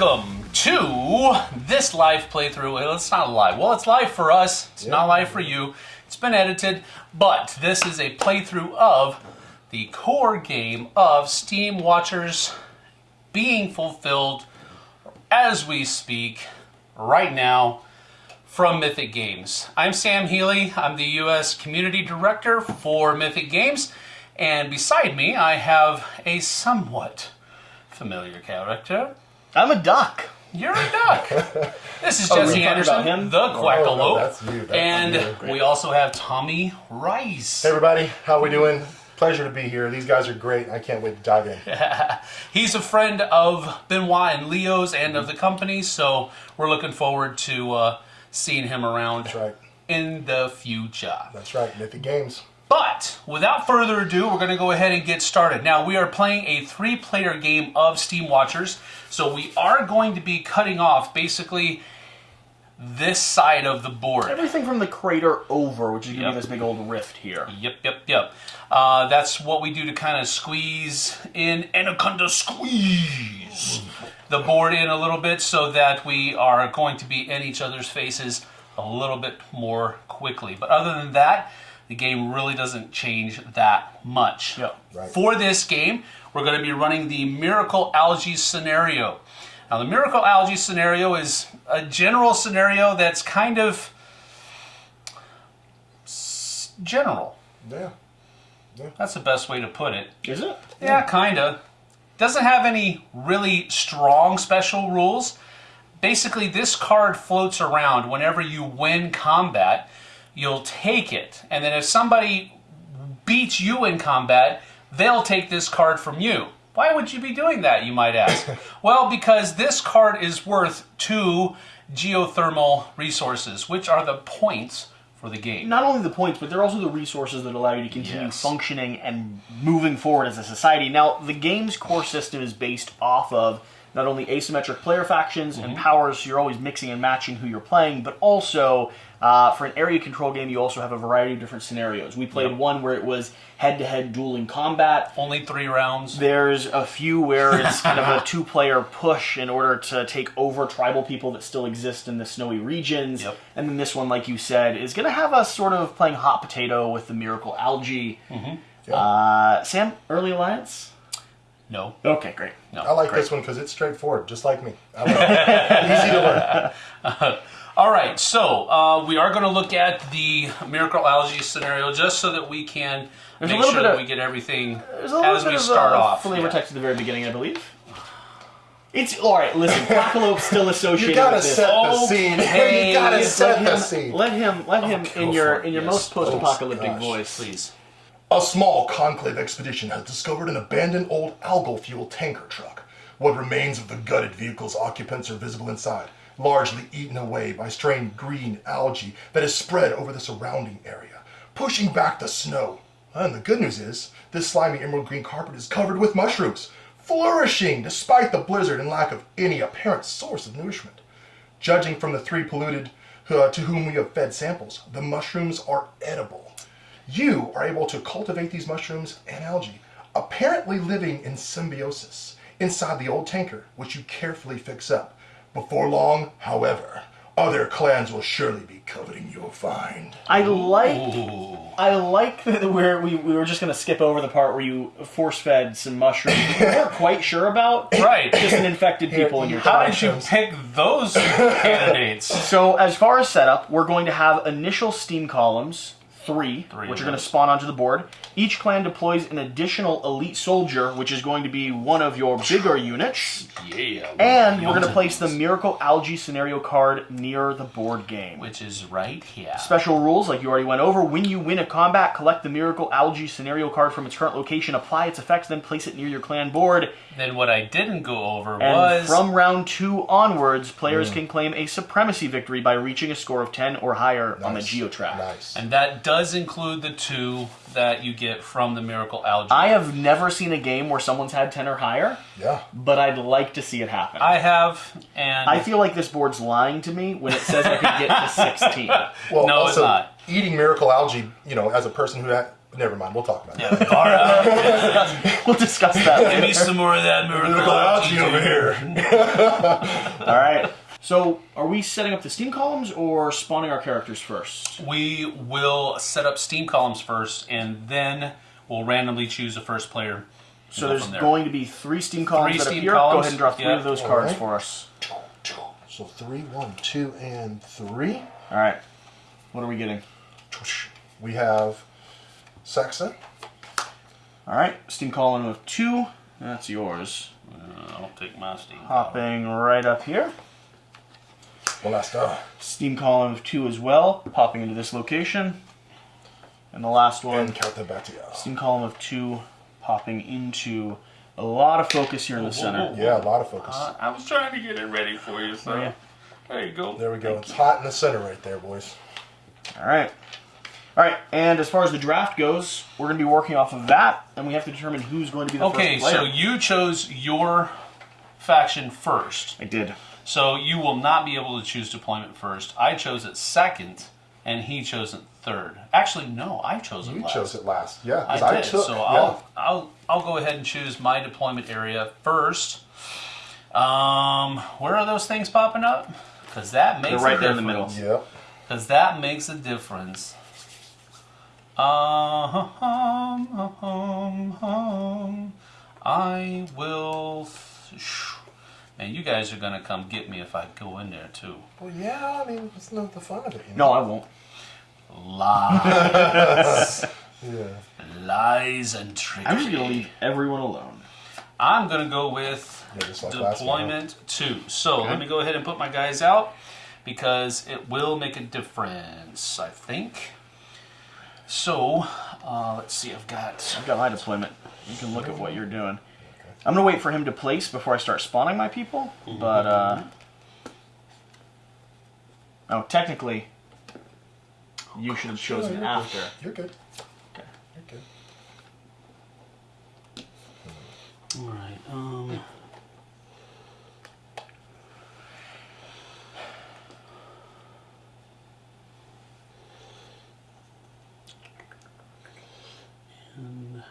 Welcome to this live playthrough. It's not live. Well, it's live for us. It's not live for you. It's been edited, but this is a playthrough of the core game of Steam Watchers being fulfilled as we speak right now from Mythic Games. I'm Sam Healy. I'm the U.S. Community Director for Mythic Games, and beside me I have a somewhat familiar character. I'm a duck. You're a duck. This is Oh, Jesse talking Anderson, about him? the Quackalope, Oh, no, that's you, that's and you. we also have Tommy Rice. Hey everybody, how we doing? Pleasure to be here. These guys are great. I can't wait to dive in. He's a friend of Benoit and Leo's and of the company, so we're looking forward to uh, seeing him around That's right. in the future. That's right. Mythic Games. But without further ado, we're going to go ahead and get started. Now, we are playing a three player game of Steam Watchers, so we are going to be cutting off basically this side of the board. Everything from the crater over, which is gonna Yep. be this big old rift here. Yep, yep, yep. Uh, that's what we do to kind of squeeze in Anaconda squeeze the board in a little bit so that we are going to be in each other's faces a little bit more quickly. But other than that, the game really doesn't change that much. Yep. Right. For this game, we're going to be running the Miracle Algae scenario. Now, the Miracle Algae scenario is a general scenario that's kind of s- general. Yeah. That's the best way to put it. Is it? Yeah, kinda. Doesn't have any really strong special rules. Basically, this card floats around whenever you win combat. You'll take it, and then if somebody beats you in combat, they'll take this card from you. Why would you be doing that, you might ask? well, because this card is worth two geothermal resources, which are the points for the game. Not only the points, but they're also the resources that allow you to continue Yes. functioning and moving forward as a society. Now, the game's core system is based off of not only asymmetric player factions and mm-hmm. powers, so you're always mixing and matching who you're playing, but also uh, for an area control game, you also have a variety of different scenarios. We played Yep. one where it was head-to-head dueling combat. Only three rounds. There's a few where it's kind of a two player push in order to take over tribal people that still exist in the snowy regions. Yep. And then this one, like you said, is going to have us sort of playing hot potato with the miracle algae. Mm-hmm. Uh, Sam, early alliance? No. Okay, great. No. I like Great. this one because it's straightforward, just like me. I like it. Easy to learn. All right, so uh, we are going to look at the miracle algae scenario just so that we can There's make sure bit that of- we get everything There's a little as bit we of start uh, off. flavor Yeah. text at the very beginning, I believe. It's all right. Listen, Quackalope's still associated You gotta with this. set the scene. Hey, you gotta let set let the him, scene. let him, let him go in your in your yes. most post-apocalyptic Oh, voice. Please. A small conclave expedition has discovered an abandoned old algal fuel tanker truck. What remains of the gutted vehicle's occupants are visible inside, largely eaten away by strange green algae that has spread over the surrounding area, pushing back the snow. And the good news is, this slimy emerald green carpet is covered with mushrooms, flourishing despite the blizzard and lack of any apparent source of nourishment. Judging from the three polluted uh, to whom we have fed samples, the mushrooms are edible. You are able to cultivate these mushrooms and algae, apparently living in symbiosis inside the old tanker, which you carefully fix up. Before long, however, other clans will surely be coveting your find. I like Ooh. I like that where we, we were just going to skip over the part where you force fed some mushrooms we weren't quite sure about. Right. Just an infected people in your How tribe. did you pick those candidates? So, as far as setup, we're going to have initial steam columns, three, Three which are going to spawn onto the board. Each clan deploys an additional elite soldier, which is going to be one of your bigger units. Yeah. And we're going to place the Miracle Algae scenario card near the board game. Which is right here. Special rules, like you already went over. When you win a combat, collect the Miracle Algae scenario card from its current location, apply its effects, then place it near your clan board. Then what I didn't go over And was from round two onwards, players hmm. can claim a supremacy victory by reaching a score of 10 or higher on the Nice. Geotrack. Nice. and that does include the two that you get from the miracle algae. I have never seen a game where someone's had 10 or higher, Yeah. but I'd like to see it happen. I have, and I feel like this board's lying to me when it says I can get to 16. Well, No, it's not. eating miracle algae, you know, as a person who ha- Never mind. We'll talk about that. Yeah, Gara, We'll discuss that give me some more of that miracle. Look Algae, over here. All right. So, are we setting up the Steam columns or spawning our characters first? We will set up Steam columns first, and then we'll randomly choose the first player. So there's there. going to be three Steam columns Three that Steam appear. Go ahead and draw three yeah. of those cards Alright. for us. So three, one, two, and three. All right. What are we getting? We have Saxa. All right. Steam column of two. That's yours. Uh, I'll take my Steam. Hopping right up here. Molesta. Steam column of two as well. Popping into this location. And the last one. And Counterbatia. Steam column of two. Popping into a lot of focus here in the center. Yeah, a lot of focus. Uh, I was trying to get it ready for you, so Oh, yeah. there you go. there we go. It's hot in the center right there, boys. All right. All right, and as far as the draft goes, we're going to be working off of that, and we have to determine who's going to be the Okay, first player. Okay, so you chose your faction first, I did. So you will not be able to choose deployment first. I chose it second, and he chose it third. Actually, no, I chose it You last. chose it last. Yeah, I did. took. so yeah. I'll I'll I'll go ahead and choose my deployment area first. Um, where are those things popping up? Because that makes They're right a there in the middle. Yeah. Because that makes a difference. Uh, hum, hum, hum. I will. Man, you guys are gonna come get me if I go in there too. Well, yeah. I mean, it's not the fun of it. You No. I won't. Lies, Yeah. lies, and trickery. I'm just going to leave everyone alone. I'm gonna go with Yeah, like deployment two. So let me go ahead and put my guys out because it will make a difference, I think. So uh, let's see. I've got I've got my deployment. You can look at what you're doing. I'm going to wait for him to place before I start spawning my people, but, uh... Oh, technically, you should have chosen you're after. Good. You're good. Okay. You're good. all right. Um, and-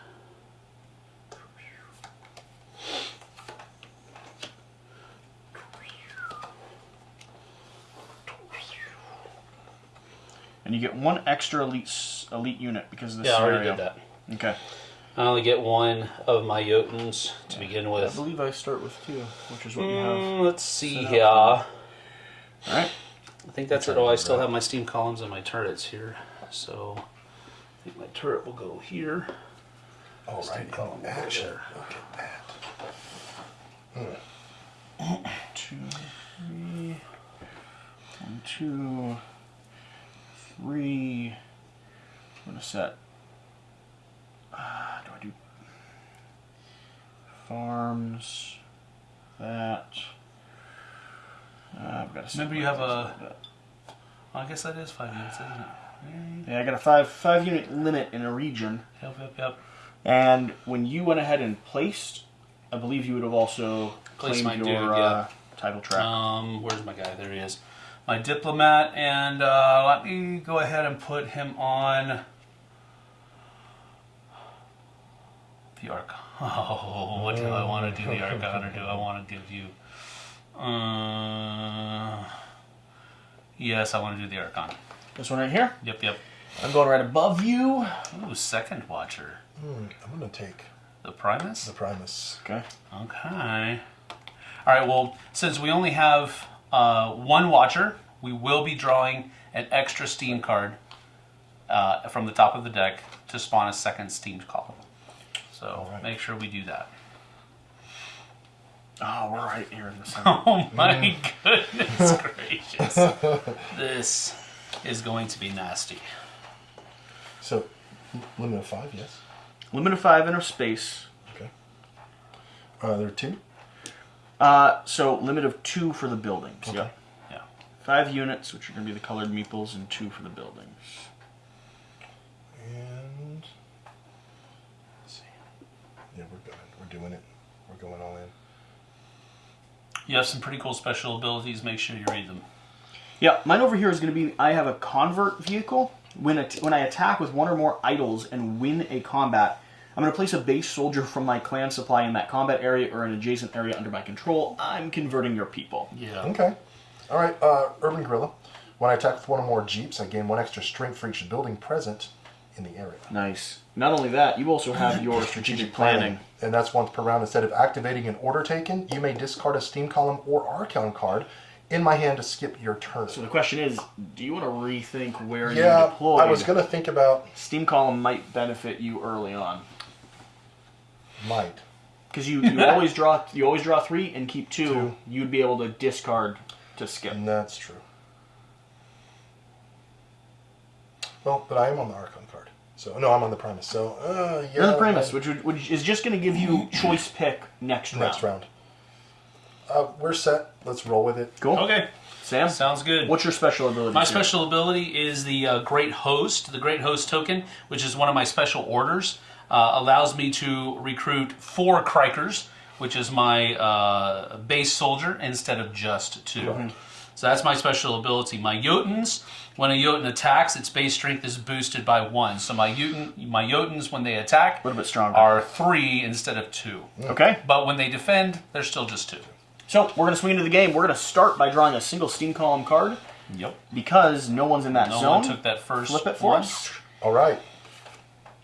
And you get one extra elite elite unit because of this yeah, I scenario. already did that. Okay. I only get one of my Jotuns to begin with. I believe I start with two, which is what you have. Mm, let's see set up. here. I think that's it. Oh, I still have my steam columns and my turrets here. So I think my turret will go here. All Steam right. column In over action. there. Look at that. Two, three. One, two, three. I'm gonna set. Uh, do I do farms? That. Uh, I've got to. Remember you have a- I guess that is five minutes, isn't it? Yeah, I got a five five unit limit in a region, Yep, yep, yep. and when you went ahead and placed, I believe you would have also Placed claimed my your dude, uh, title track. Um, where's my guy? There he is. My diplomat, and uh, let me go ahead and put him on the Archon. Oh, what do I want to do the Archon, or do I want to give you? Uh, yes, I want to do the Archon. this one right here. Yep, yep. I'm going right above you. Ooh, second Watcher. Hmm, I'm gonna take The Primus? the Primus. Okay. Okay. All right. Well, since we only have uh, one watcher, we will be drawing an extra Steam card uh, from the top of the deck to spawn a second Steam column. So Alright. make sure we do that. Oh, we're right here in the center. Oh my goodness gracious! this is going to be nasty. So, limit of five, yes. Limit of five in a space. Okay. Uh, there are two. Uh, so limit of two for the buildings. Okay. Yeah. Yeah. Five units, which are going to be the colored meeples, and two for the buildings. And let's see. Yeah, we're good. We're doing it. We're going all in. You have some pretty cool special abilities. Make sure you read them. Yeah, mine over here is going to be I have a convert vehicle, When, a when I attack with one or more idols and win a combat, I'm going to place a base soldier from my clan supply in that combat area or an adjacent area under my control. I'm converting your people. Yeah. Okay. All right, uh, Urban Guerrilla. When I attack with one or more Jeeps, I gain one extra strength for each building present in the area. Nice. Not only that, you also have your strategic planning. And that's once per round. Instead of activating an order token, you may discard a Steam column or Archon card in my hand to skip your turn. So the question is, do you want to rethink where you yeah, deploy? I was going to think about Steam column might benefit you early on might. because you, you always draw you always draw three and keep two. Two. You'd be able to discard to skip. And that's true. Well, but I am on the Archon card. So, no, I'm on the Primus. So, uh, yeah. You're the Primus, which, would, which is just going to give you choice pick next round. Next round. Uh, we're set. Let's roll with it. Cool. Okay. Sam, Sounds good. what's your special ability? My here? special ability is the uh, Great Host. The Great Host token, which is one of my special orders, uh, allows me to recruit four Krikers, which is my uh, base soldier, instead of just 2 So that's my special ability. My Jotuns, when a Jotun attacks, its base strength is boosted by one. So my Jotun, my Jotuns, when they attack, A little bit stronger. are three instead of two. Okay. But when they defend, they're still just two. So we're going to swing into the game. We're going to start by drawing a single Steam column card Yep. because no one's in that No zone. one took that first. Flip it for one. us. All right.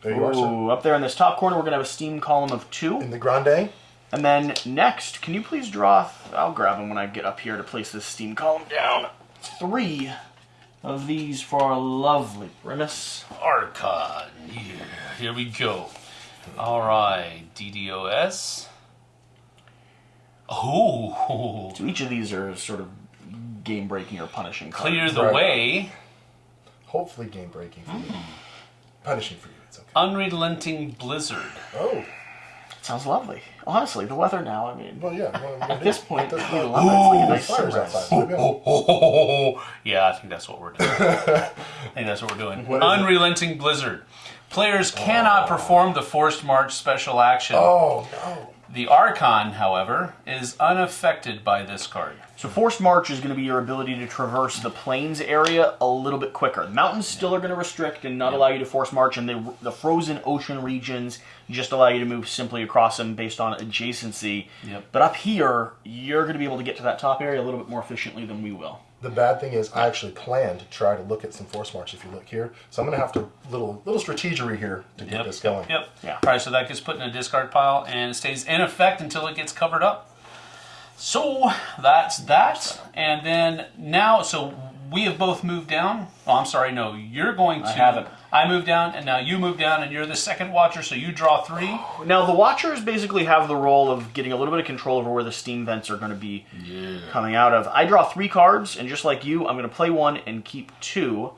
There you are, sir. Up there in this top corner, we're going to have a Steam column of two. In the Grande. And then next, can you please draw? I'll grab them when I get up here to place this steam column down. Three of these for our lovely Primus. Archon. Here, here we go. All right, DDoS. Oh, So each of these are sort of game breaking or punishing. cards. clear the Right. way. Hopefully game breaking for you. Mm-hmm. Punishing for you. It's okay. Unrelenting blizzard. Oh. Sounds lovely. Honestly, the weather now. I mean, Well, yeah. Well, at this point, we love point. it. It's like a nice sunrise. outside. Let. Oh, yeah, I think that's what we're doing. I think that's what we're doing. What is it? Unrelenting blizzard. Players cannot oh. perform the forced march special action. Oh, no. The Archon, however, is unaffected by this card. So forced march is going to be your ability to traverse the plains area a little bit quicker. The mountains still are going to restrict and not allow you to force march, and the the frozen ocean regions just allow you to move simply across them based on adjacency. Yep. But up here, you're going to be able to get to that top area a little bit more efficiently than we will. The bad thing is, I actually planned to try to look at some force march. If you look here, so I'm gonna have to little little strategery here to get Yep. this going. Yep. Yeah. All right, so that gets put in a discard pile and it stays in effect until it gets covered up. So that's that. And then now, so we have both moved down. Oh, I'm sorry, no, you're going to. I haven't. I move down, and now you move down, and you're the second watcher, so you draw three. Now the watchers basically have the role of getting a little bit of control over where the steam vents are going to be coming out of. I draw three cards, and just like you, I'm going to play one and keep two.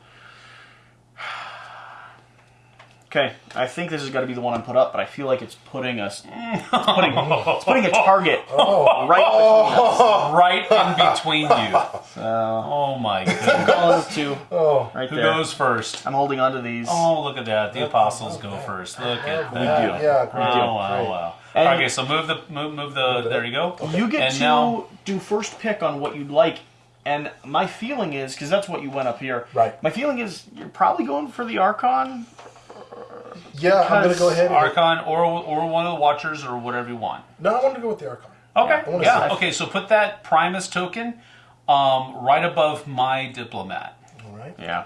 Okay, I think this is going to be the one I'm put up, but I feel like it's putting us, it's putting, it's putting a target oh. right between us. Right in between you. oh my goodness. Calling it two, Oh, right Who there. goes first? I'm holding onto these. Oh, look at that. The apostles go first. Look at that. We do. yeah, great. Oh, wow, great. wow. And- okay, so move the move move the there you go. You get and to now do first pick on what you'd like. And my feeling is, because that's what you went up here. Right. My feeling is you're probably going for the Archon. Yeah, I'm gonna go ahead. And, Archon or or one of the watchers or whatever you want. no, I want to go with the Archon. Okay. I wanna Yeah. Okay. So put that Primus token um, right above my diplomat. All right. Yeah.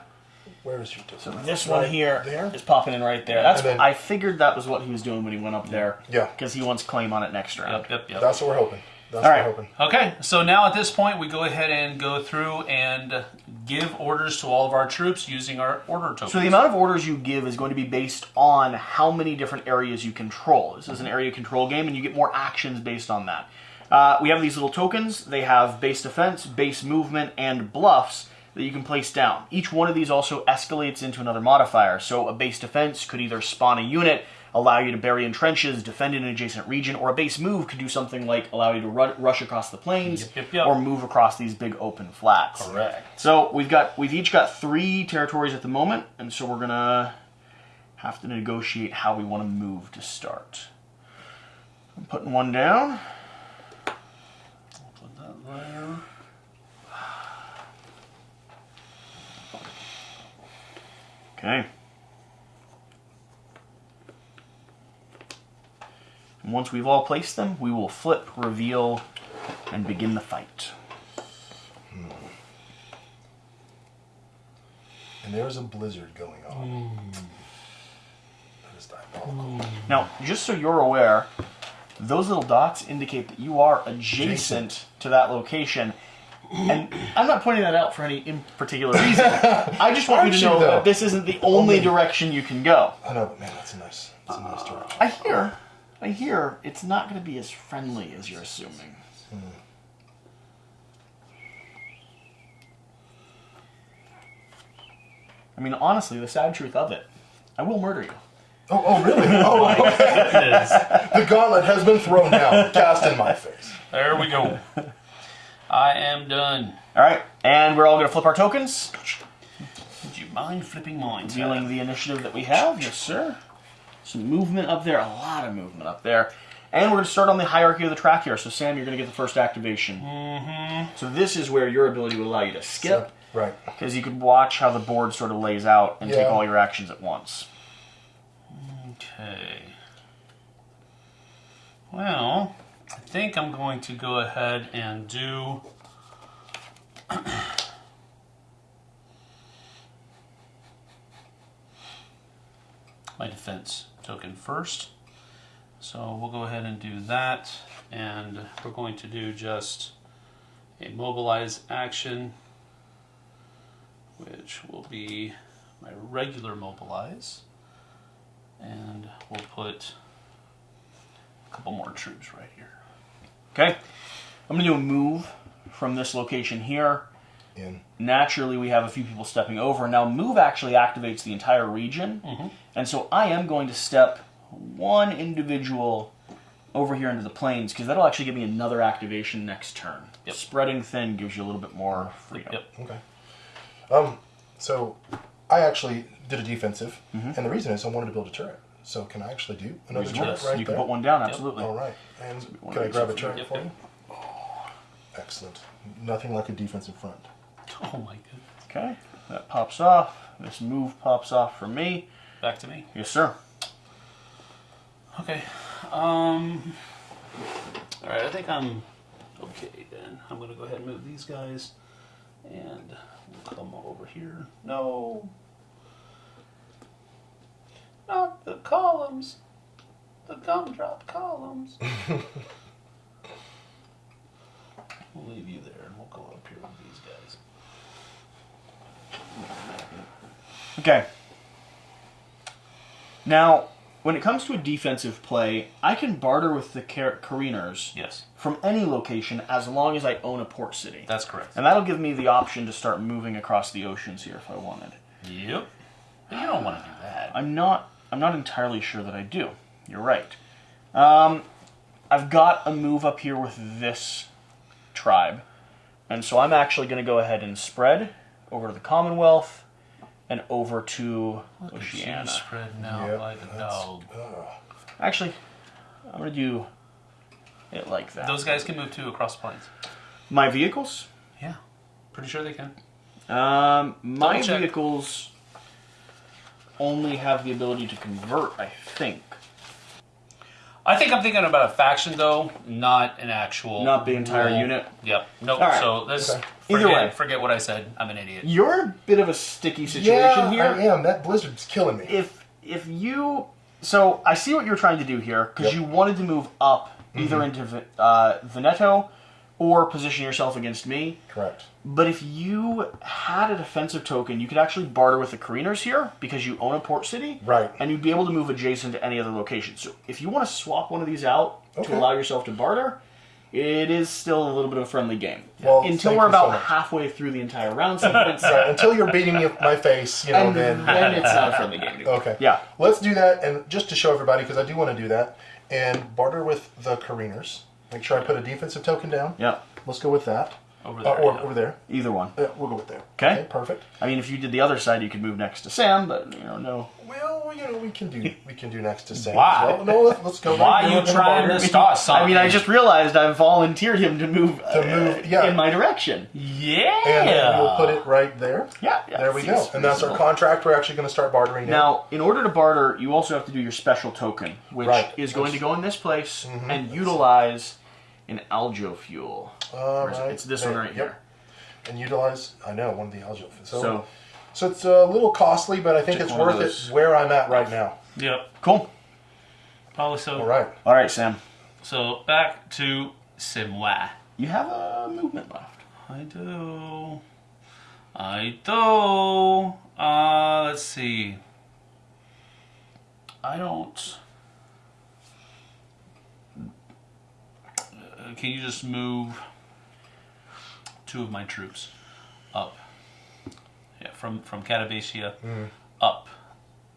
Where is your So difference? this one Right here there. is popping in right there. That's And then- I figured that was what he was doing when he went up there. Yeah. Because he wants claim on it next round. Yep. Yep. Yep. That's what we're hoping. That's All right. hoping. Okay, so now at this point, we go ahead and go through and give orders to all of our troops using our order tokens. So the amount of orders you give is going to be based on how many different areas you control. This is an area control game, and you get more actions based on that. Uh, we have these little tokens. They have base defense, base movement, and bluffs that you can place down. Each one of these also escalates into another modifier. So a base defense could either spawn a unit, allow you to bury in trenches, defend in an adjacent region, or a base move could do something like allow you to ru- rush across the plains Yep, yep, yep. or move across these big open flats. Correct. So we've got we've each got three territories at the moment, and so we're gonna have to negotiate how we want to move to start. I'm putting one down. Put that there. Okay. And once we've all placed them, we will flip, reveal, and begin the fight. Hmm. And there is a blizzard going on. Hmm. That is diabolical. Hmm. Now, just so you're aware, those little dots indicate that you are adjacent to that location. And I'm not pointing that out for any in particular reason. I just want you to know though? that this isn't the only Only- direction you can go. I know, but man, that's a nice, that's a nice direction. I hear, I hear it's not going to be as friendly as you're assuming. Hmm. I mean, honestly, the sad truth of it, I will murder you. Oh, oh, really? Oh, okay. the gauntlet has been thrown down, cast in my face. There we go. I am done. All right, and we're all going to flip our tokens, Would you mind flipping mine? dealing the initiative that we have. Yes, sir. Some movement up there, a lot of movement up there. And we're going to start on the hierarchy of the track here. So, Sam, you're going to get the first activation. Mm-hmm. So, this is where your ability would allow you to skip. Right. Because you could watch how the board sort of lays out and take all your actions at once. Okay. Well, I think I'm going to go ahead and do. my defense token first. So we'll go ahead and do that, and we're going to do just a mobilize action, which will be my regular mobilize and we'll put a couple more troops right here. Okay? I'm going to do a move from this location here. In. Naturally, we have a few people stepping over. Now, move actually activates the entire region. And so I am going to step one individual over here into the plains because that'll actually give me another activation next turn. Yep. Spreading thin gives you a little bit more freedom. Yep. Okay. Um, so I actually did a defensive, Mm-hmm. and the reason is I wanted to build a turret. So can I actually do another Yes, turret right you can there? put one down, absolutely. All right. And can I grab a turret Yep, for yep. you? Excellent. Nothing like a defensive front. Oh my goodness. Okay, that pops off. This move pops off for me. Back to me. Yes, sir. Okay. Um. All right. I think I'm okay then. I'm gonna go ahead and move these guys, and we'll come over here. No. Not the columns. The gumdrop columns. we'll leave you there, and we'll go up here with these guys. Okay. Now, when it comes to a defensive play, I can barter with the car- careeners Yes, from any location as long as I own a port city. that's correct. And that'll give me the option to start moving across the oceans here if I wanted. Yep. But you don't want to do that. I'm not I'm not entirely sure that I do. You're right. Um, I've got a move up here with this tribe. And so I'm actually going to go ahead and spread over to the Commonwealth and over to Look at Oceania. you spread now Yep, like a that's- dog. Actually, I'm going to do it like that. Those guys can move too across the plains. My vehicles? Yeah, pretty sure they can. Um, my vehicles only have the ability to convert, I think. I think I'm thinking about a faction though, not an actual. Not the entire rule. unit? Yep. Nope. All right. So this. Okay. Either Forget, way. forget what I said. I'm an idiot. You're a bit of a sticky situation Yeah, here. I am. That blizzard's killing me. if if you so I see what you're trying to do here because Yep. you wanted to move up either into uh, Veneto or position yourself against me. Correct. But if you had a defensive token, you could actually barter with the Careeners here because you own a port city, Right. And you'd be able to move adjacent to any other location. So if you want to swap one of these out Okay. to allow yourself to barter, it is still a little bit of a friendly game Well, until we're you so about halfway through the entire round sequence. Right, until you're beating me my face, you know, And then then it's not a friendly game anymore. okay. Yeah. Let's do that, and just to show everybody, because I do want to do that, and barter with the Careeners. Make sure I put a defensive token down. Yeah. Let's go with that. Over Uh, there. or yeah. over there. Either one. Yeah, we'll go with there. Okay. perfect. I mean, if you did the other side, you could move next to Sam, but you know, no. Well, well, you know, we can do we can do next to Sam. Why? well. No, let's, let's go. Why are you trying to start something? I mean, I just realized I've volunteered him to move, To move, uh, yeah. in my direction. Yeah. And we'll put it right there. Yeah, yeah. There we go. seems And that's our contract. We're actually going to start bartering now. Now, in order to barter, you also have to do your special token, which Right. is going to go in this place and utilize an algae fuel. All Where is it? right. It's this There, one right yep. here. And utilize. I know one of the algal. So, So, so, it's a little costly, but I think it's worth it where I'm at right now. Yep. cool. Probably so. All right. All right, Sam. So back to Simwa. You have a movement left. I do. I do. Uh, let's see. I don't. Uh, can you just move two of my troops up? Yeah, from from Catabacia up,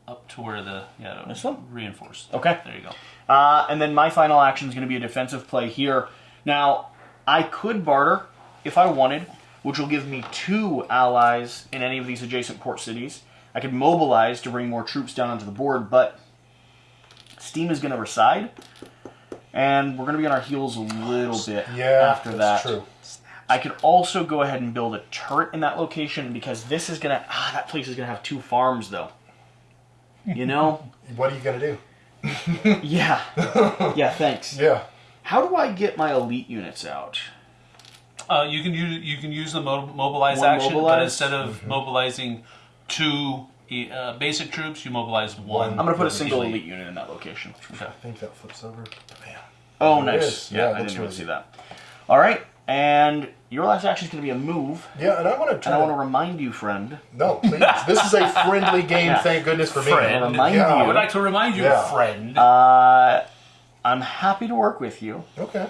up to where the yeah This one? reinforced. Okay. There you go. Uh, and then my final action is going to be a defensive play here. Now, I could barter if I wanted, which will give me two allies in any of these adjacent port cities. I could mobilize to bring more troops down onto the board, but Steam is going to reside, and we're going to be on our heels a little bit Yeah. after that's that. true. I could also go ahead and build a turret in that location because this is going to ah that place is going to have two farms though. You know? What are you going to do? yeah. Yeah, thanks. Yeah. How do I get my elite units out? Uh, you can use you can use the mo- mobilize One action, but instead of mobilizing two uh, basic troops, you mobilize one. I'm gonna put a single elite unit in that location. Okay. I think that flips over. Bam. Oh, There nice. Yeah, Yeah, I didn't looks even really see that. All right, and your last action is gonna be a move, Yeah, and I want to and. I want to remind you, friend. No, please. this is a friendly game. Yeah. Thank goodness for me. Friend. Remind Yeah. I would like to remind you, Yeah. friend. Uh, I'm happy to work with you. Okay.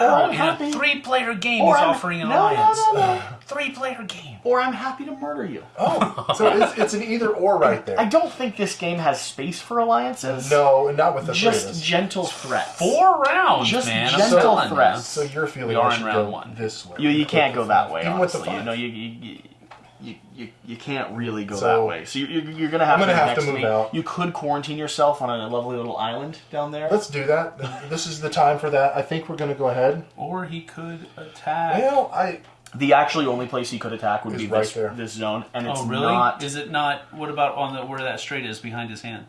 Wow, I'm in happy. a three-player game, he's I'm- offering an no, no, alliance. no, no. Uh-huh. Three-player game. Or I'm happy to murder you. Oh, so it's, it's an either or right there. I don't think this game has space for alliances. No, not with the just us. gentle threats. Four rounds, Just man. Gentle you. threats. So you're feeling We are in round go one. this way. You you can't go that way. Even with the honestly. You know you you, you, you, you, you can't really go So- that way. So you, you're, you're gonna have I'm gonna to have to move me. out. You could quarantine yourself on a lovely little island down there. Let's do that. This is the time for that. I think we're going to go ahead. Or he could attack. Well, I the actually only place he could attack would be right this, there. this zone, and it's oh, really? not. Is it not? What about on the where that strait is behind his hand?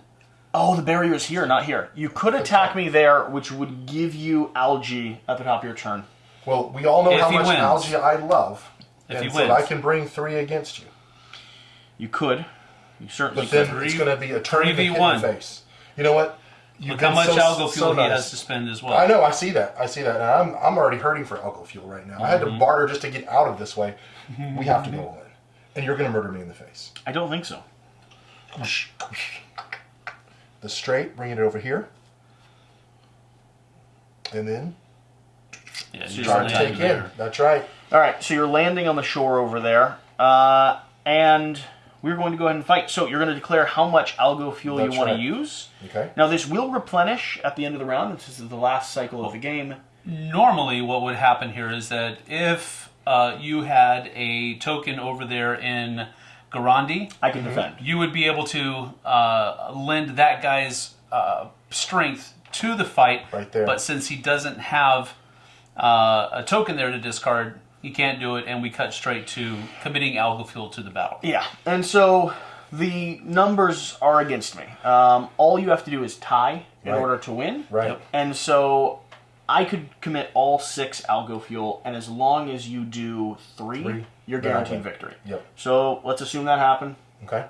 Oh, the barrier is here, not here. You could attack me there, which would give you algae at the top of your turn. well, we all know If how much wins. algae I love, If and he so wins. I can bring three against you. You could. You certainly But then could. it's going to be a turn 3v1. the face. You know what? You've Look how much so- algo fuel so he has to spend as well. I know. I see that. I see that. And I'm I'm already hurting for alcohol fuel right now. I had to Mm-hmm. barter just to get out of this way. We have to go all in, and you're going to murder me in the face. I don't think so. The straight, bring it over here, and then Yeah, So you you're try to take in. there. That's right. All right, so you're landing on the shore over there, uh, and we're going to go ahead and fight. So you're going to declare how much algo fuel That's you want right. to use. Okay. Now this will replenish at the end of the round. This is the last cycle of the game. Normally, what would happen here is that if uh, you had a token over there in Garandi, I can defend. you would be able to uh, lend that guy's uh, strength to the fight. Right there. But since he doesn't have uh, a token there to discard, he can't do it, and we cut straight to committing algal fuel to the battle. Yeah, and so the numbers are against me. Um, all you have to do is tie in Right. order to win. Right. Yep. And so I could commit all six algo fuel, and as long as you do three, Three. you're guaranteed win. victory. Yep. So let's assume that happened. Okay.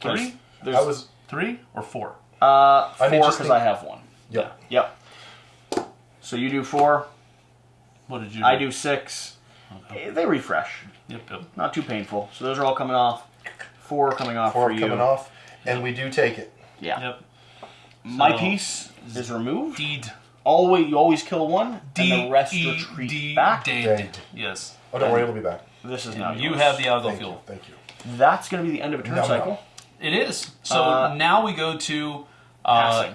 Three? There's, I was. Three or four? uh, I four just because the- I have one. Yep. Yep. So you do four, What did you? Do? I do six. Eh, They refresh. Yep, yep. Not too painful. So those are all coming off. Four coming off Four for you. coming off, and we do take it. Yeah. Yep. My So- piece is removed. Deed. Always, you always kill one, D and the rest E retreat D back. dead. Dead. Yes. Oh, don't worry, it'll be back. This is now You yours. have the algal Thank fuel. Thank you. That's going to be the end of a turn No, no. cycle. It is. So Uh, now we go to. Uh, Passing.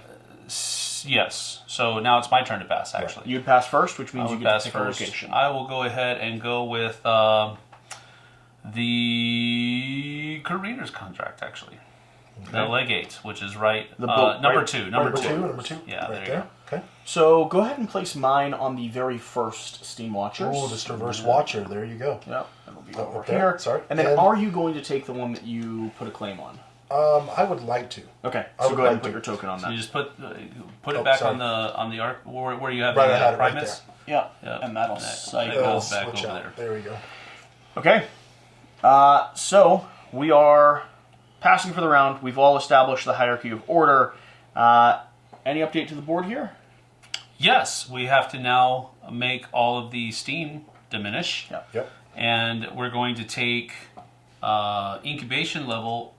S- yes. So now it's my turn to pass. Actually, You'd pass first, which I means you get pass to pick first. a location. I will go ahead and go with uh, the Carina's contract. Actually, the legate, which is right. The uh, number right- two. Number, Number two. two, number two. Yeah, right there you there. go. Okay. So go ahead and place mine on the very first Steam Watchers. Oh, this reverse watcher. There you go. Yep, it'll be Oh, over up there, here. sorry. And then And- are you going to take the one that you put a claim on? Um, I would like to. Okay, I so go ahead and put to. your token on So you just put uh, put it Oh, back sorry. on the on the arc where, where you have Right, the uh, it right Primus. Yeah, Yeah. and that'll That- cycle. that It'll goes back over out. there. There we go. Okay. Uh, so we are passing for the round. We've all established the hierarchy of order. Uh, any update to the board here? Yes, we have to now make all of the steam diminish, Yeah. Yep. and we're going to take uh, incubation level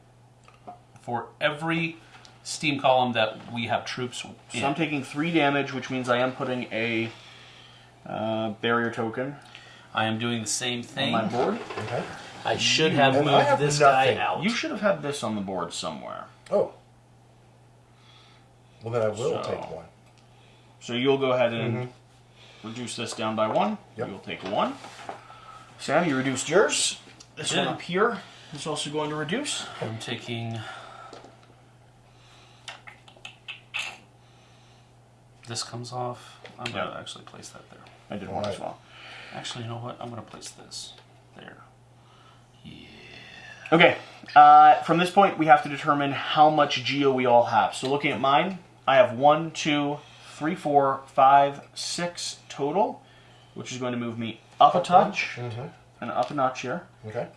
for every steam column that we have troops in. So I'm taking three damage, which means I am putting a uh, barrier token I am doing the same on thing. my board. Okay. I should have And moved have this nothing. guy out. You should have had this on the board somewhere. Oh. Well, then I will So- take one. So you'll go ahead and reduce this down by one. Yep. You'll take one. Sam, you reduced yours. This one up here is also going to reduce. I'm taking this comes off. I'm Yeah. gonna actually place that there. I did one as Alright. well. Actually, you know what? I'm gonna place this there. Yeah. Okay. Uh, from this point, we have to determine how much geo we all have. So looking at mine, I have one, two, three, four, five, six total, which is going to move me up a touch Mm-hmm. and up a notch here. Okay.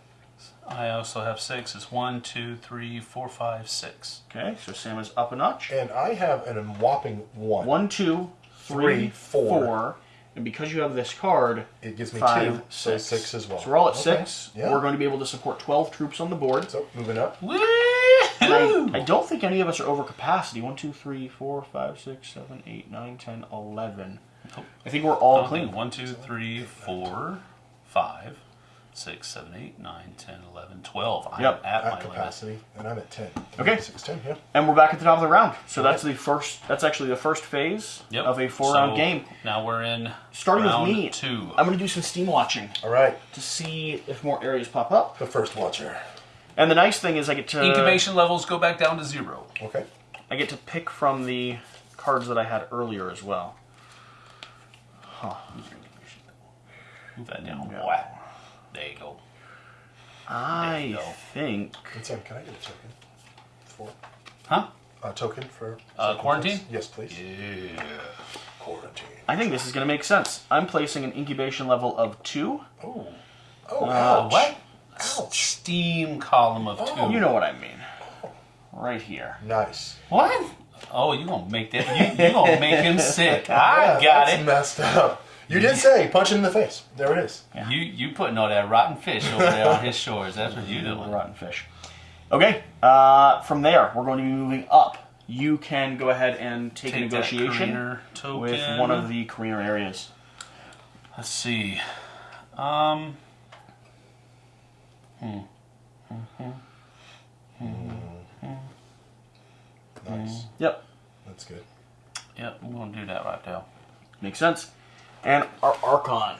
I also have six. It's one, two, three, four, five, six. Okay, so Sam is up a notch. And I have an whopping one. One, two, three, Three, four. four. And because you have this card, It gives me five, two, so six. six as well. So we're all at Okay. six. Yeah. We're going to be able to support 12 troops on the board. So moving up. And I, I don't think any of us are over capacity. One, two, three, four, five, six, seven, eight, nine, ten, eleven. Nope. I think we're all Okay, clean. One, two, three, four, five, six, seven, eight, nine, ten, eleven, twelve. I'm Yep, at, my At limit. capacity, and I'm at ten. Okay. Six ten. Yeah. And we're back at the top of the round. So that's the first. That's actually the first phase Yep. of a four-round game. Now we're in Starting round with me, two. I'm going to do some steam watching All right. to see if more areas pop up. The first watcher. And the nice thing is, I get to Incubation levels go back down to zero. Okay. I get to pick from the cards that I had earlier as well. Huh. Move that down. Yeah. Wow. There you go. I you go. think. And Sam, can I get a token? For Huh? a token for Uh, quarantine? place? Yes, please. Yeah. Quarantine. I think this is going to make sense. I'm placing an incubation level of two. Oh. Oh, Uh, ouch. What? Ouch. Steam column of two. Oh. You know what I mean. Right here. Nice. What? Oh, you gonna make that? You, you gonna make him sick? I Yeah, got that's it. messed up. You did say punch it in the face. There it is. You you putting all that rotten fish over there on his shores? That's what you doing. Rotten fish. Okay. Uh, from there, we're going to be moving up. You can go ahead and take, a Take that negotiation with one of the careener areas. Let's see. Um. Nice. Yep. That's good. Yep, I'm gonna do that right now. Makes sense. And our Archon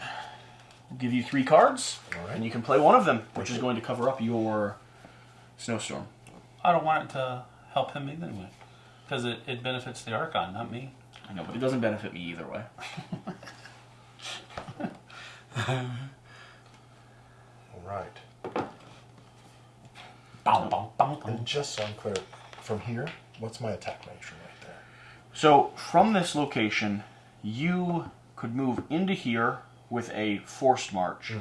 will give you three cards, All right. and you can play one of them, which is going to cover up your snowstorm. I don't want it to help him either way, because it, it benefits the Archon, not me. I know, but it doesn't benefit me either way. All right. Bow, bow, bow, bow. And just so I'm clear, from here, what's my attack measure right there? So from this location, you could move into here with a forced march.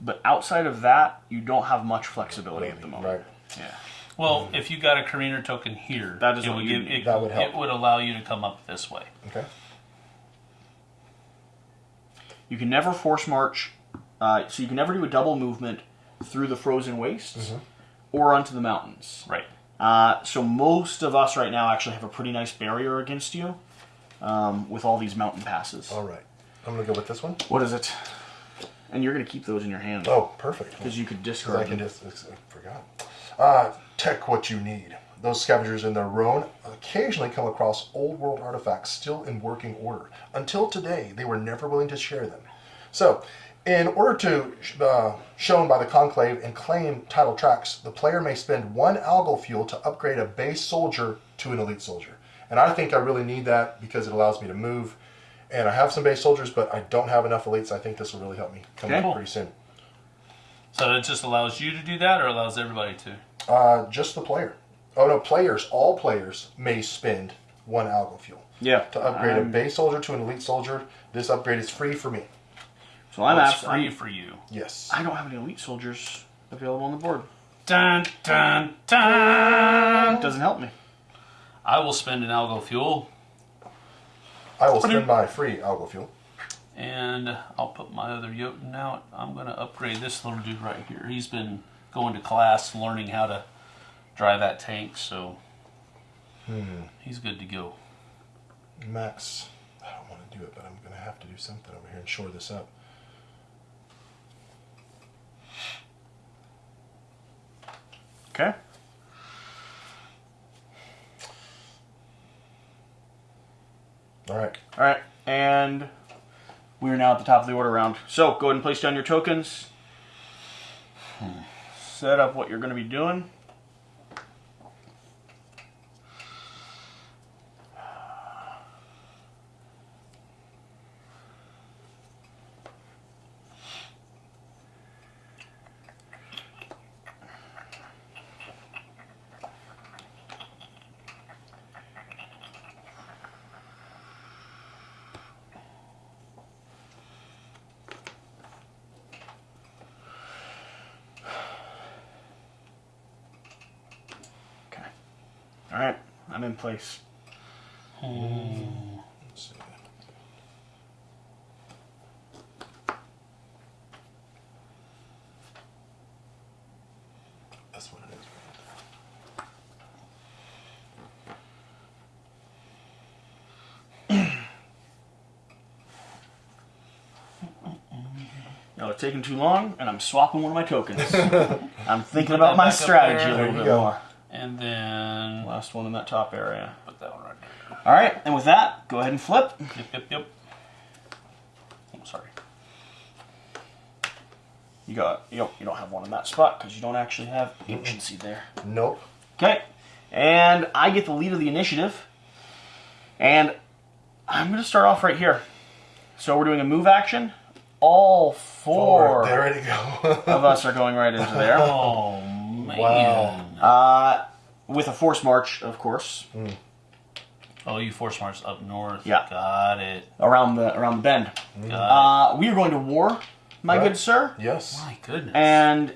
But outside of that, you don't have much flexibility at the moment. Right. Yeah. Well, if you got a careener token here, That is it what would you give it, That would help. It would allow you to come up this way. Okay. You can never force march, uh, so you can never do a double movement through the frozen wastes or onto the mountains. Right. Uh, so most of us right now actually have a pretty nice barrier against you um, with all these mountain passes. All right. I'm gonna go with this one. What is it? And you're going to keep those in your hand Oh, perfect. because you could discard I can just I forgot. Uh, tech what you need. Those scavengers in their roan occasionally come across old world artifacts still in working order. Until today, they were never willing to share them. So, In order to, uh, shown by the conclave and claim title tracks, the player may spend one algal fuel to upgrade a base soldier to an elite soldier. And I think I really need that because it allows me to move. And I have some base soldiers, but I don't have enough elites. I think this will really help me come Okay. up pretty soon. So it just allows you to do that, or allows everybody to? Uh, just the player. Oh no, players, all players may spend one algal fuel Yeah. to upgrade a I'm- base soldier to an elite soldier. This upgrade is free for me. So I'm Well, it's free I'm- for you. Yes. I don't have any elite soldiers available on the board. Dun dun dun. Doesn't help me. I will spend an algo fuel, I will spend my free algo fuel. and I'll put my other Jotun out. I'm gonna upgrade this little dude right here. He's been going to class, learning how to drive that tank, so hmm. he's good to go. Max, I don't want to do it, but I'm going to have to do something over here and shore this up. Okay. All right. All right, and we are now at the top of the order round. So go ahead and place down your tokens. Hmm. Set up what you're going to be doing. Okay. All right, I'm in place. Let's see. That's what it is. No, it's taking too long, and I'm swapping one of my tokens. I'm thinking about my strategy a little bit go. more. And then Last one in that top area. put that one right there. All right, and with that, go ahead and flip. Yep, yep, yep. Oh, sorry. You got you don't you don't have one in that spot because you don't actually have agency there. Nope. Okay, and I get the lead of the initiative, and I'm going to start off right here. So we're doing a move action. All four There ready go. of us are going right into there. Oh man. Wow. Uh, with a force march, of course, Oh, you force march up north. Yeah. Got it. around the around the bend. Got Uh, we are going to war, my Right. good sir. yes. My goodness. And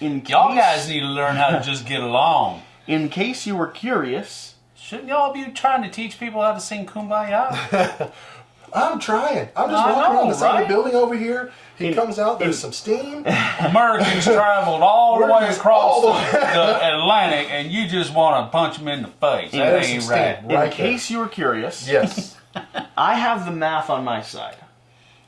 in case, y'all guys need to learn how to just get along. in case you were curious, Shouldn't y'all be trying to teach people how to sing Kumbaya? I'm trying. I'm just I walking know, around the side of the building over here. He In- comes out. There's in- some steam. Americans traveled all the way across the, the the Atlantic, and you just want to punch them in the face. That ain't some right. in Right case you were curious, Yes. I have the math on my side.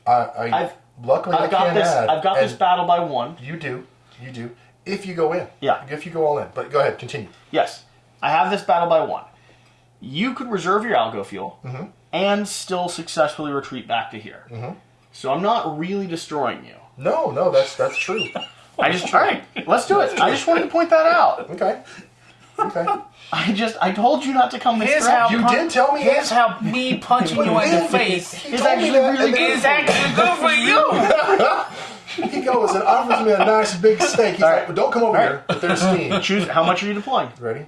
I, I I've- luckily I I've got this. add. I've got this battle by one. You do. You do. If you go in. Yeah. If you go all in. But go ahead. Continue. Yes, I have this battle by one. You could reserve your algo fuel Mm-hmm. And still successfully retreat back to here. Mm-hmm. So I'm not really destroying you. No, no, that's that's true. I just all right. Let's do it. I just wanted to point that out. Okay. Okay. I just I told you not to come this Here's how direction. You did tell me Here's how me punching you in the face He It's told me actually that, really and then is actually good for you. He goes and offers me a nice big steak. He's All like, right. well, "Don't come over All here." But there's steam. Choose how much are you deploying? Ready?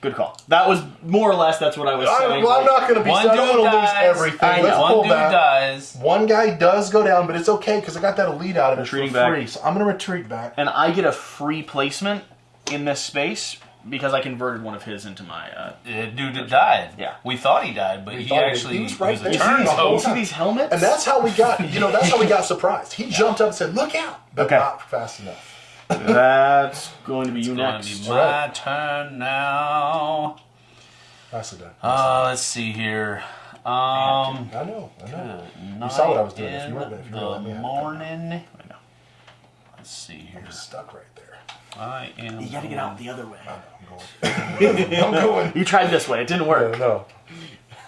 Good call. That was more or less that's what I was I, saying. well, I'm not going to be. One I don't dude want to lose everything. I Let's know. pull One dude back. dies. One guy does go down, but it's okay because I got that elite out of it Retreating for back. free. So I'm going to retreat back. and I get a free placement in this space because I converted one of his into my. Uh, The dude that died. Yeah. We thought he died, but We he thought he- actually he was right a there. you see, turn the whole you see time. these helmets? And that's how we got. You know, that's how we got surprised. He jumped up and said, "Look out!" But Okay. not fast enough. That's going to be you It's going next. to be my turn now. Nicely done. Uh, let's see here. Um, I know. I know. You saw what I was doing. If you weren't, if you were let me have it. morning. I know. Let's see here. I'm stuck right there. I am. You got to get out the other way. I'm going. I'm going. You tried this way; it didn't work. No.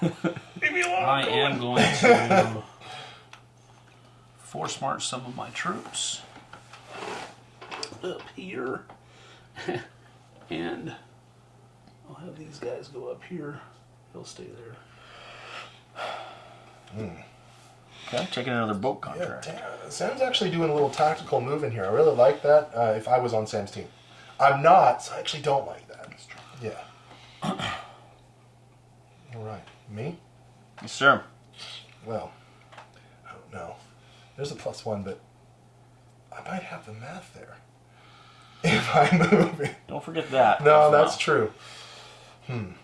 I am going to force march some of my troops up here. and I'll have these guys go up here. They'll stay there. Okay, taking another boat Yeah, contract. damn, Sam's actually doing a little tactical move in here. I really like that. Uh, if I was on Sam's team, I'm not, so I actually don't like that. Yeah. All right, me. Yes, sir. Well, I don't know. There's a plus one, but I might have the math there. If I move it. Don't forget that. No, that's well. true.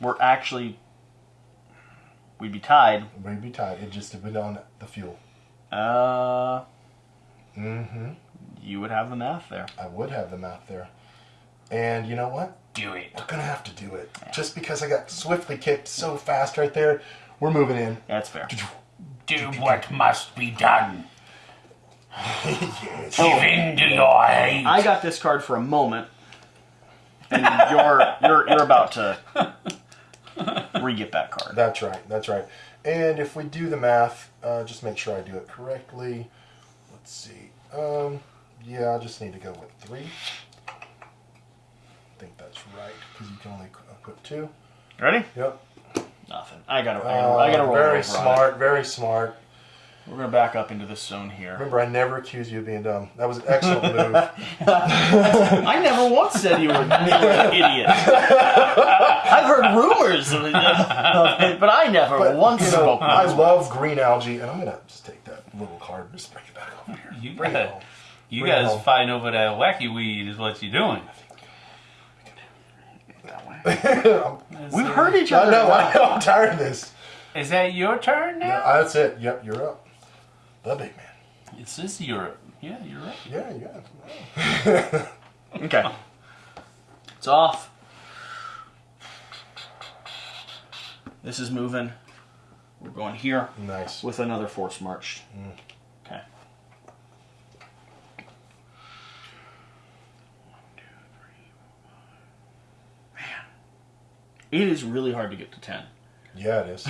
We're actually we'd be tied. We'd be tied. It just depends on the fuel. Uh, Mm-hmm. you would have the math there. I would have the math there. And you know what? Do it. We're gonna have to do it. Just because I got swiftly kicked so fast right there, we're moving in. That's fair. Do what must be done. Yes. Give in to your hate. I got this card for a moment, and you're you're you're about to re-get that card. That's right. That's right. And if we do the math, uh, just make sure I do it correctly. Let's see. Um, yeah, I just need to go with three. I think that's right because you can only qu- uh, put two. Ready? Yep. Nothing. I gotta I Uh, gotta, I gotta roll very over on it. smart. Very smart. We're gonna back up into this zone here. Remember, I never accused you of being dumb. That was an excellent move. I never once said you were an idiot. I've heard rumors of it, but I never But once you know, spoke. I those love green algae, and I'm gonna just take that little card and just bring it back over here. You Bring it got home. you Bring it guys home. fighting over that wacky weed is what you're doing. We've heard each I other. know. I know. I'm tired of this. Is that your turn now? Yeah, that's it. Yep, you're up. The big man. It's this is Europe. Yeah, you're right. Yeah, yeah. Okay. It's off. This is moving. We're going here Nice. with another force march. Mm. Okay. Man, it is really hard to get to ten. Yeah, it is.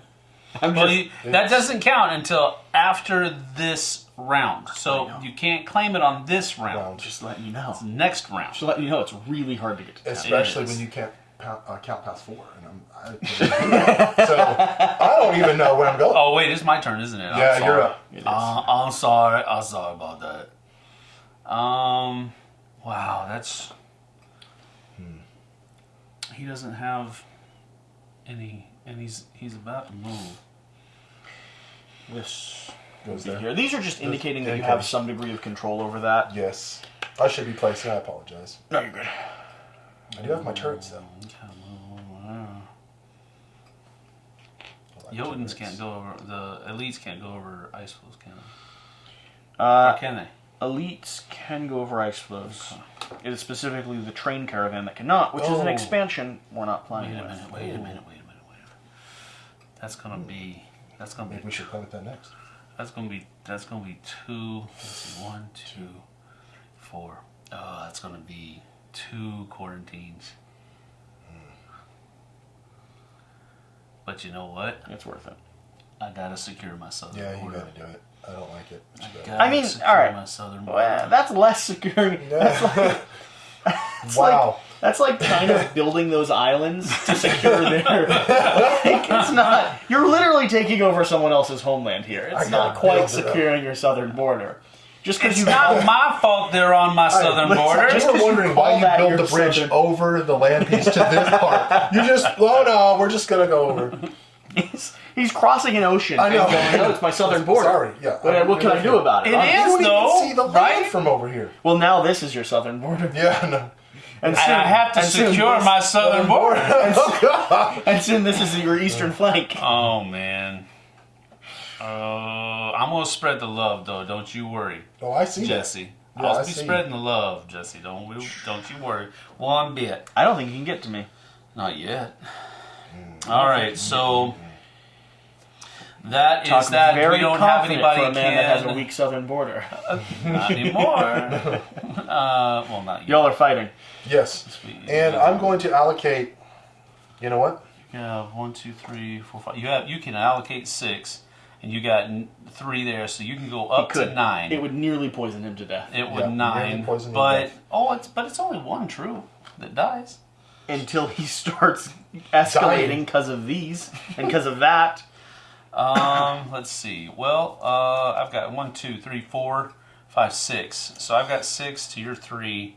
I'm Well, just, you, that doesn't count until after this round. So you can't claim it on this round. Round. just letting you know. Next round. Just letting you know, it's really hard to get to. Especially when you can't count, uh, count past four. And I'm, I, so I don't even know where I'm going. Oh wait, it's my turn, isn't it? I'm yeah, sorry. you're up. It. Uh, I'm sorry. I'm sorry about that. Um, wow, that's. He doesn't have any, and he's he's about to move. This Goes be there. here. These are just indicating that you have some degree of control over that. Yes. I should be placing. I apologize. No, you're good. I do have my turrets though. I like Jotuns can't go over the elites can't go over ice flows, can they? Uh, or can they? elites can go over ice flows. It is specifically the train caravan that cannot, which is an Oh. expansion we're not Wait playing a with. minute. Wait a minute. Wait a minute. Wait a minute. That's gonna be. That's gonna Maybe be. we should play with that next. That's gonna be. That's gonna be two. Let's see. One, two, four. Oh, that's gonna be two quarantines. But you know what? It's worth it. I gotta secure my southern Yeah, you gotta do it. I don't like it. but you gotta. Gotta I mean, all right. My southern border. Well, that's less security. That's like, wow. That's like kind of building those islands to secure their. Like, it's not. You're literally taking over someone else's homeland here. It's I not quite build it securing your southern border. Just because it's you not my fault they're on my southern listen, border. just We're 'cause wondering why you built the bridge southern- over the land piece to this part. You just, oh no, we're just gonna go over. He's, he's crossing an ocean I know. going, oh, it's my southern border. Sorry, yeah. What, what can I do about it? It I'm- is. You don't though, even see the land right? from over here. Well, now this is your southern border. Yeah, no. And And I have to and soon secure this- my southern border. oh god. And soon this is your eastern flank. Oh man. Uh, I'm gonna spread the love though. Don't you worry, Oh, I see. Jesse. Yeah, I'll I be see. spreading the love, Jesse. Don't we, don't you worry one bit. I don't think you can get to me. Not yet. Hmm. All right, so that is Talk that. very We don't have anybody for a man that has a weak southern border. not anymore. uh, well, not yet. Y'all are fighting. Yes. And I'm going to allocate. You know what? You have one, two, three, four, five. You have you can allocate six, and you got three there, so you can go up to nine. It would nearly poison him to death It would Yeah, nine, nearly poison you to but death. oh, it's but it's only one true that dies. until he starts escalating because of these and because of that. Um, let's see. Well, uh, I've got one, two, three, four, five, six. So I've got six to your three.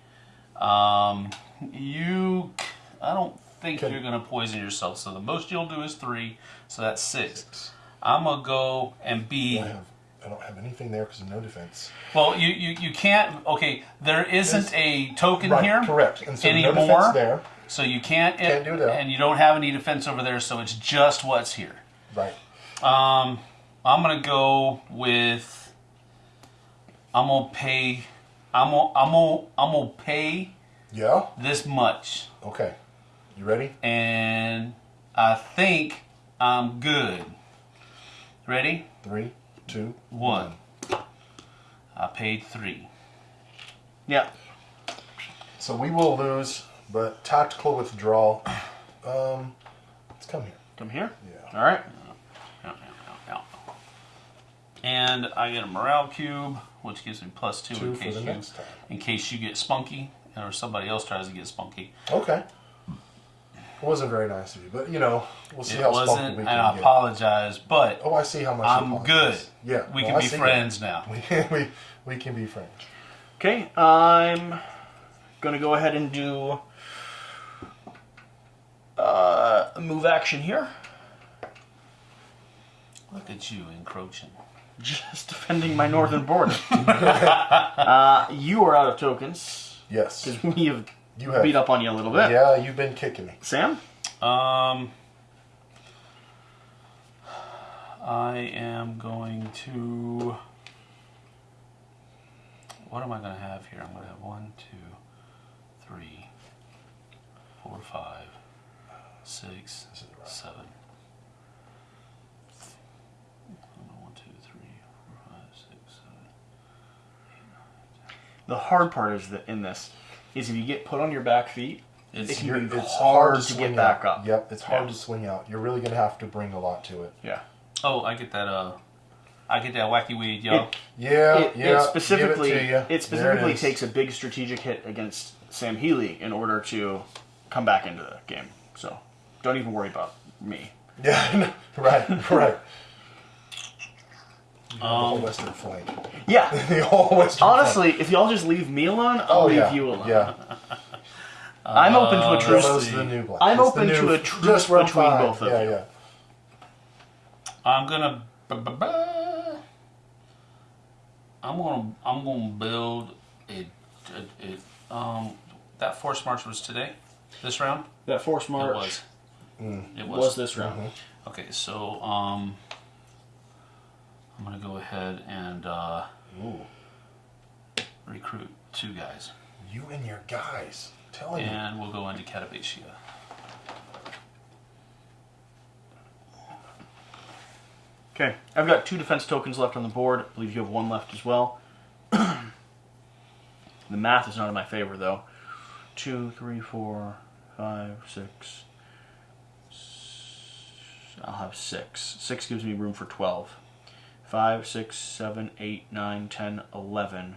Um, you, I don't think Can- you're gonna poison yourself. So the most you'll do is three. So that's six. I'm gonna go and be. I have. I don't have anything there because of no defense. Well, you, you you can't. Okay, there isn't a token Right, here correct. And so no defense there. So you can't. Can't do that. And you don't have any defense over there. So it's just what's here. Right. Um, I'm gonna go with. I'm gonna pay. I'm gonna. I'm gonna. I'm gonna pay Yeah. this much, Okay. You ready? and I think I'm good. Ready? Three, two, One. I paid three. Yeah. So we will lose, but tactical withdrawal. Um, let's come here. Come here. Yeah. All right. Yeah, yeah, yeah, yeah. And I get a morale cube, which gives me plus two, Two in case you next time. in case you get spunky or somebody else tries to get spunky. Okay. It wasn't very nice of you, but you know, we'll see it how spunky wasn't, we and can I get. apologize, but Oh, I see how much. I'm good. Yeah. we well, can I be friends that. now. We can, we, we can be friends. Okay. I'm gonna go ahead and do uh, a move action here. Look at you encroaching. Just defending my northern border. uh, you are out of tokens Yes. because we have You have. beat up on you a little bit. Yeah, you've been kicking me. Sam. Um, I am going to. What am I going to have here? I'm going to have one, two, three, four, five, six, This is right. seven. One, two, three, four, five, six, seven. The hard part is that in this is if you get put on your back feet, It's It can You're, be it's hard hard to to get swing back out. up. Yep, it's hard Yeah. to swing out. You're really gonna have to bring a lot to it. yeah. oh, I get that. Uh, I get that wacky weed, yo. It- Yeah, it, yeah. it specifically give it, to you. it specifically is. takes a big strategic hit against Sam Healy in order to come back into the game. So don't even worry about me. Yeah, right, right. You have the whole Um, western flank. Yeah. the whole western flank. Honestly, if y'all just leave me alone, I'll Oh leave yeah, you alone. yeah. I'm open to a Uh, truce. those are the new black. I'm It's the open new- to a truce between fine. both of yeah, you. Yeah, I'm gonna. I'm gonna. I'm gonna build a, a, a. Um, that force march was today. This round. That force march It was. Mm. It was was. this round. Mm-hmm. Okay, so um, I'm gonna go ahead and uh, Ooh, recruit two guys, you and your guys. I'm telling you. and we'll go into Cappadocia. Okay, I've got two defense tokens left on the board. I believe you have one left as well. the math is not in my favor, though. Two, three, four, five, six. I'll have six. Six gives me room for twelve. Five, six, seven, eight, nine, ten, eleven.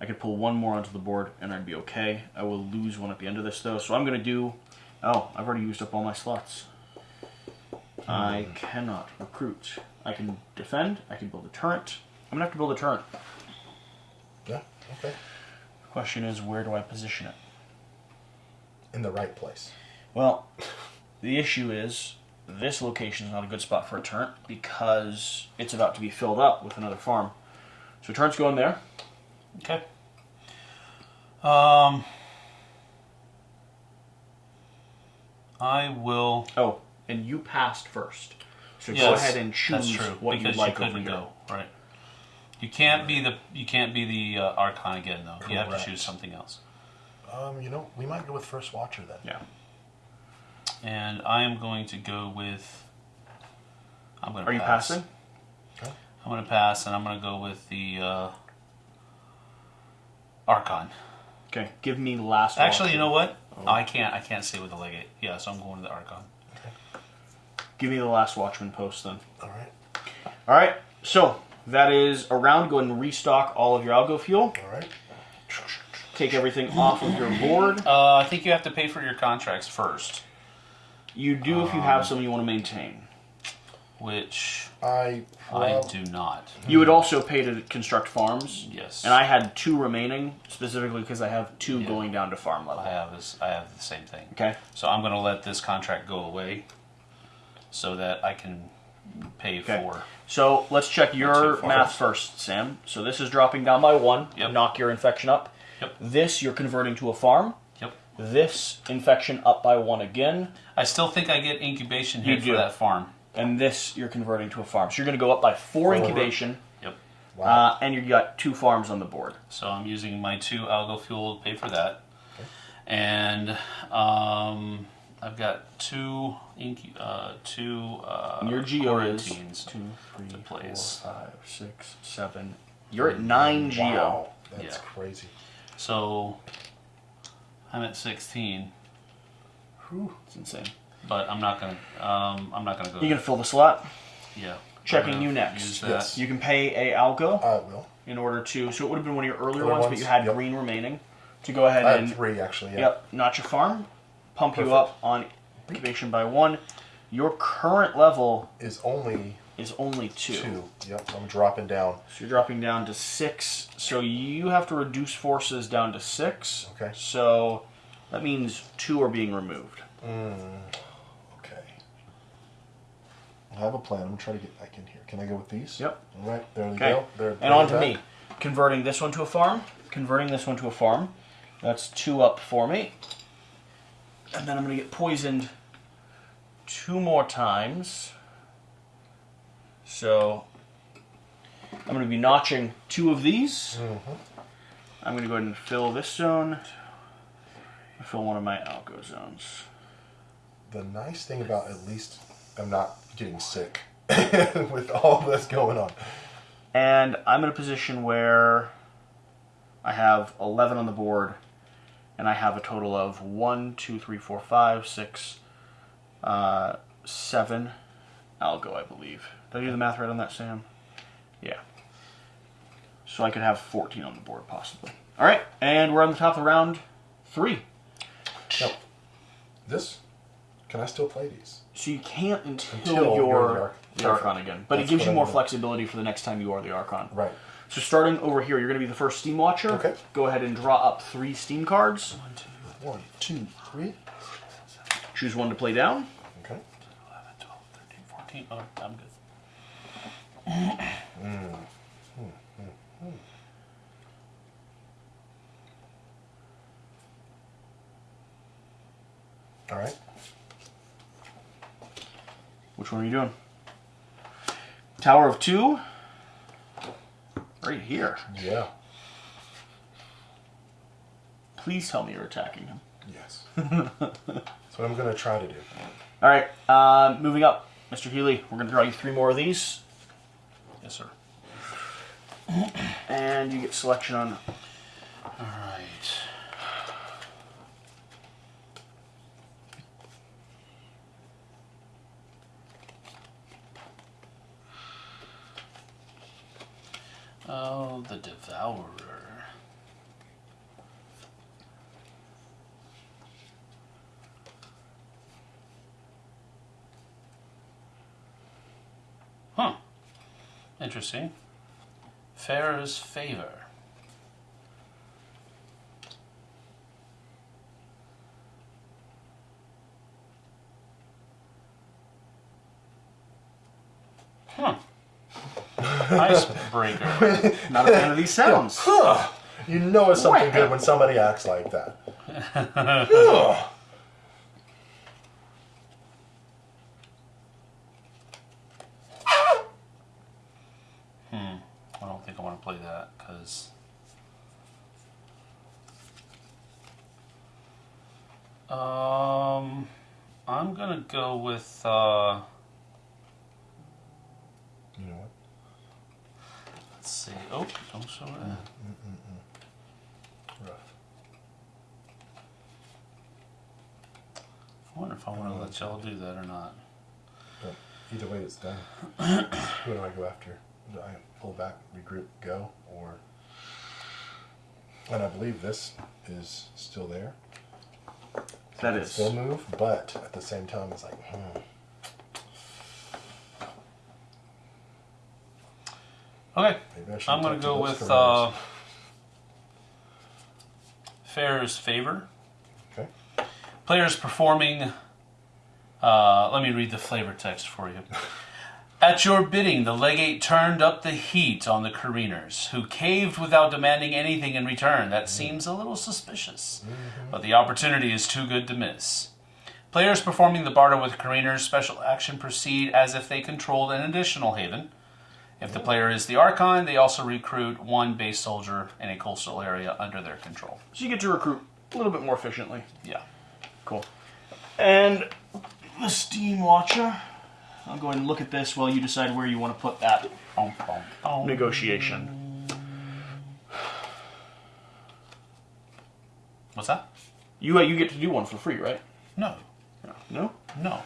I could pull one more onto the board and I'd be okay. I will lose one at the end of this, though. So I'm going to do. Oh, I've already used up all my slots. I hmm. cannot recruit. I can defend. I can build a turret. I'm gonna have to build a turret. Yeah. Okay. The question is, where do I position it? In the right place. Well, the issue is this location is not a good spot for a turret because it's about to be filled up with another farm. So turret's in there. Okay. Um, I will. Oh, and you passed first. So go ahead and choose that's true, what because you'd like you over couldn't here. go right. You can't be the you can't be the uh, Archon again though. You have to choose something else. Um, you know, we might go with first watcher then. Yeah. And I am going to go with. I'm going to. Are you pass. passing? I'm going to pass, and I'm going to go with the uh, Archon. Okay. Give me last. Actually, you know what? I can't. I can't say with the legate. Yeah, so I'm going to the Archon. Okay. Give me the last watchman post then. All right. All right. So that is a round. Go ahead and restock all of your algo fuel. All right. Take everything off of your board. Uh, I think you have to pay for your contracts first, You do if you have um, some you want to maintain. which I. I do not. Hmm. You would also pay to construct farms. Yes. And I had two remaining specifically because I have two Yeah. going down to farm level. I have this. I have the same thing. Okay. So I'm going to let this contract go away, so that I can pay Okay. for. So let's check your math first, Sam. So this is dropping down by one. Yep. Knock your infection up. Yep. This you're converting to a farm. Yep. This infection up by one again. I still think I get incubation You hit do. for that farm. And this you're converting to a farm. So you're going to go up by four incubation. Yep. Wow. Uh, and you've got two farms on the board. So I'm using my two algo fuel to pay for that, and um, I've got two incu- uh, two uh, And your geo is quarantines. two, three, to four, place. five, six, seven. You're at nine geo. Wow. That's Yeah. crazy. So I'm at 16, Whew. It's insane. but I'm not gonna. Um, I'm not gonna go. You can fill the slot. yeah. Checking you next. Yes. You can pay a algo I will. in order to. So it would have been one of your earlier Other ones, but you had Yep. green remaining to go ahead I and three actually. Yeah. yep, notch your farm, pump you up on incubation by one. Your current level Is only is only two. two. Yep. I'm dropping down. So you're dropping down to six. So you have to reduce forces down to six. Okay. So that means two are being removed. Hmm. Okay. I have a plan. I'm gonna try to get back in here. Can I go with these? Yep. All right. There we Okay. go. They're And on to me. Converting this one to a farm. Converting this one to a farm. That's two up for me. And then I'm going to get poisoned two more times. So I'm going to be notching two of these. Mm-hmm. I'm going to go ahead and fill this zone. Fill one of my algo zones. The nice thing about at least I'm not getting sick with all this going on. And I'm in a position where I have 11 on the board, and I have a total of 1, 2, 3, 4, 5, 6, uh, 7 algo, I believe. Did I do the math right on that, Sam? Yeah. So I could have 14 on the board, possibly. All right, and we're on the top of round three. Now, this, can I still play these? So you can't until, Until you're, you're the Arch- the Archon again. But That's it gives what you I more flexibility for the next time you are the Archon. Right. So starting over here, you're going to be the first Steam Watcher. Okay. Go ahead and draw up three Steam cards. One, two, three. Choose one to play down. Okay. 11, 12, 13, 14. Oh, I'm good. Mm. All right. Which one are you doing? Tower of Two. Right here. Yeah. Please tell me you're attacking him. Yes. That's what I'm gonna try to do. All right. Uh, moving up, Mr. Healy. We're going to draw you three more of these, Yes, sir. and you get selection on. All right. Oh, the Devourer. Huh. Interesting. Farrah's Favor. Huh. Icebreaker. Not a fan of these sounds. You know it's something good when somebody acts like that. Ugh. I don't think I want to play that because. Um, I'm gonna go with. Uh, You know what? Let's see. Oh, don't show that. Rough. I wonder if I want to let y'all do that or not. But either way, it's done. Who do I go after? Do I pull back, regroup, go, or? And I believe this is still there. That is. Still move, but at the same time, it's like, hmm. Okay. I'm going to go with uh, Fair's favor. Okay. Players performing. Uh, let me read the flavor text for you. At your bidding, the legate turned up the heat on the careeners, who caved without demanding anything in return. That seems a little suspicious, but the opportunity is too good to miss. Players performing the barter with careeners special action proceed as if they controlled an additional haven. If the player is the Archon, they also recruit one base soldier in a coastal area under their control. So you get to recruit a little bit more efficiently. Yeah. Cool. And the Steam Watcher. I'll go ahead and look at this while you decide where you want to put that boom. negotiation. What's that? You uh, you get to do one for free, right? No. No. No.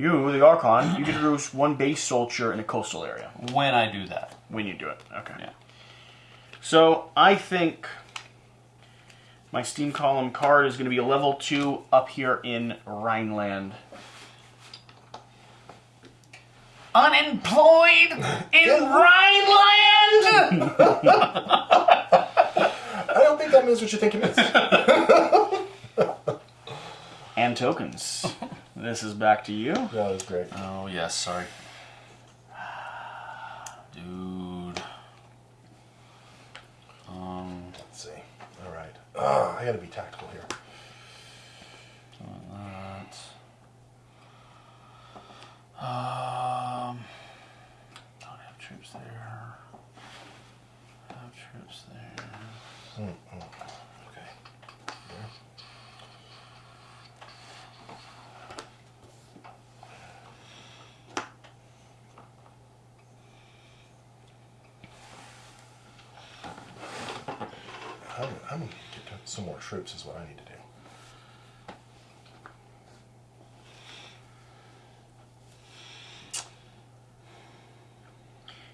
You, the Archon, you can to do one base soldier in a coastal area When I do that. when you do it. Okay. Yeah. So I think my Steam column card is going to be a level two up here in Rhineland. Unemployed in Rhineland! I don't think that means what you think it means. And tokens. this is back to you. that was great. oh, yes, sorry. Dude. Um, Let's see. All right. I got to be tactical here. that. Um, don't have troops there. Have troops there. Okay. There. I'm, I'm gonna get to some more troops is what I need to do.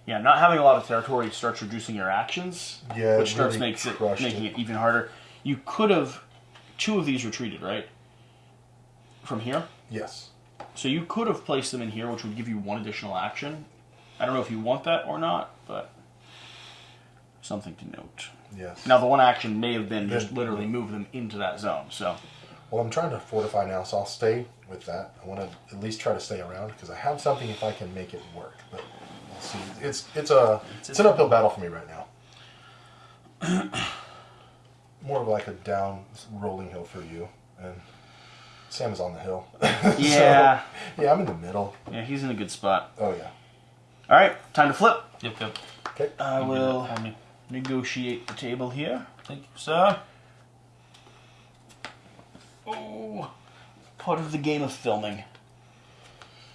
Yeah, not having a lot of territory starts reducing your actions, Yeah, which starts really makes it making it. it even harder. You could have two of these retreated, right? From here, Yes. so you could have placed them in here, which would give you one additional action. I don't know if you want that or not, but something to note. Yes. Now, the one action may have been just Then- literally move them into that zone. So, Well, I'm trying to fortify now, so I'll stay with that. I want to at least try to stay around because I have something if I can make it work. But we'll see. It's it's a it's an uphill battle for me right now. More of like a down rolling hill for you, and Sam is on the hill. yeah, yeah, I'm in the middle. yeah, he's in a good spot. Oh yeah. All right, time to flip. Yep, yep. Okay. I will that me. Negotiate the table here. Thank you, sir. Oh, part of the game of filming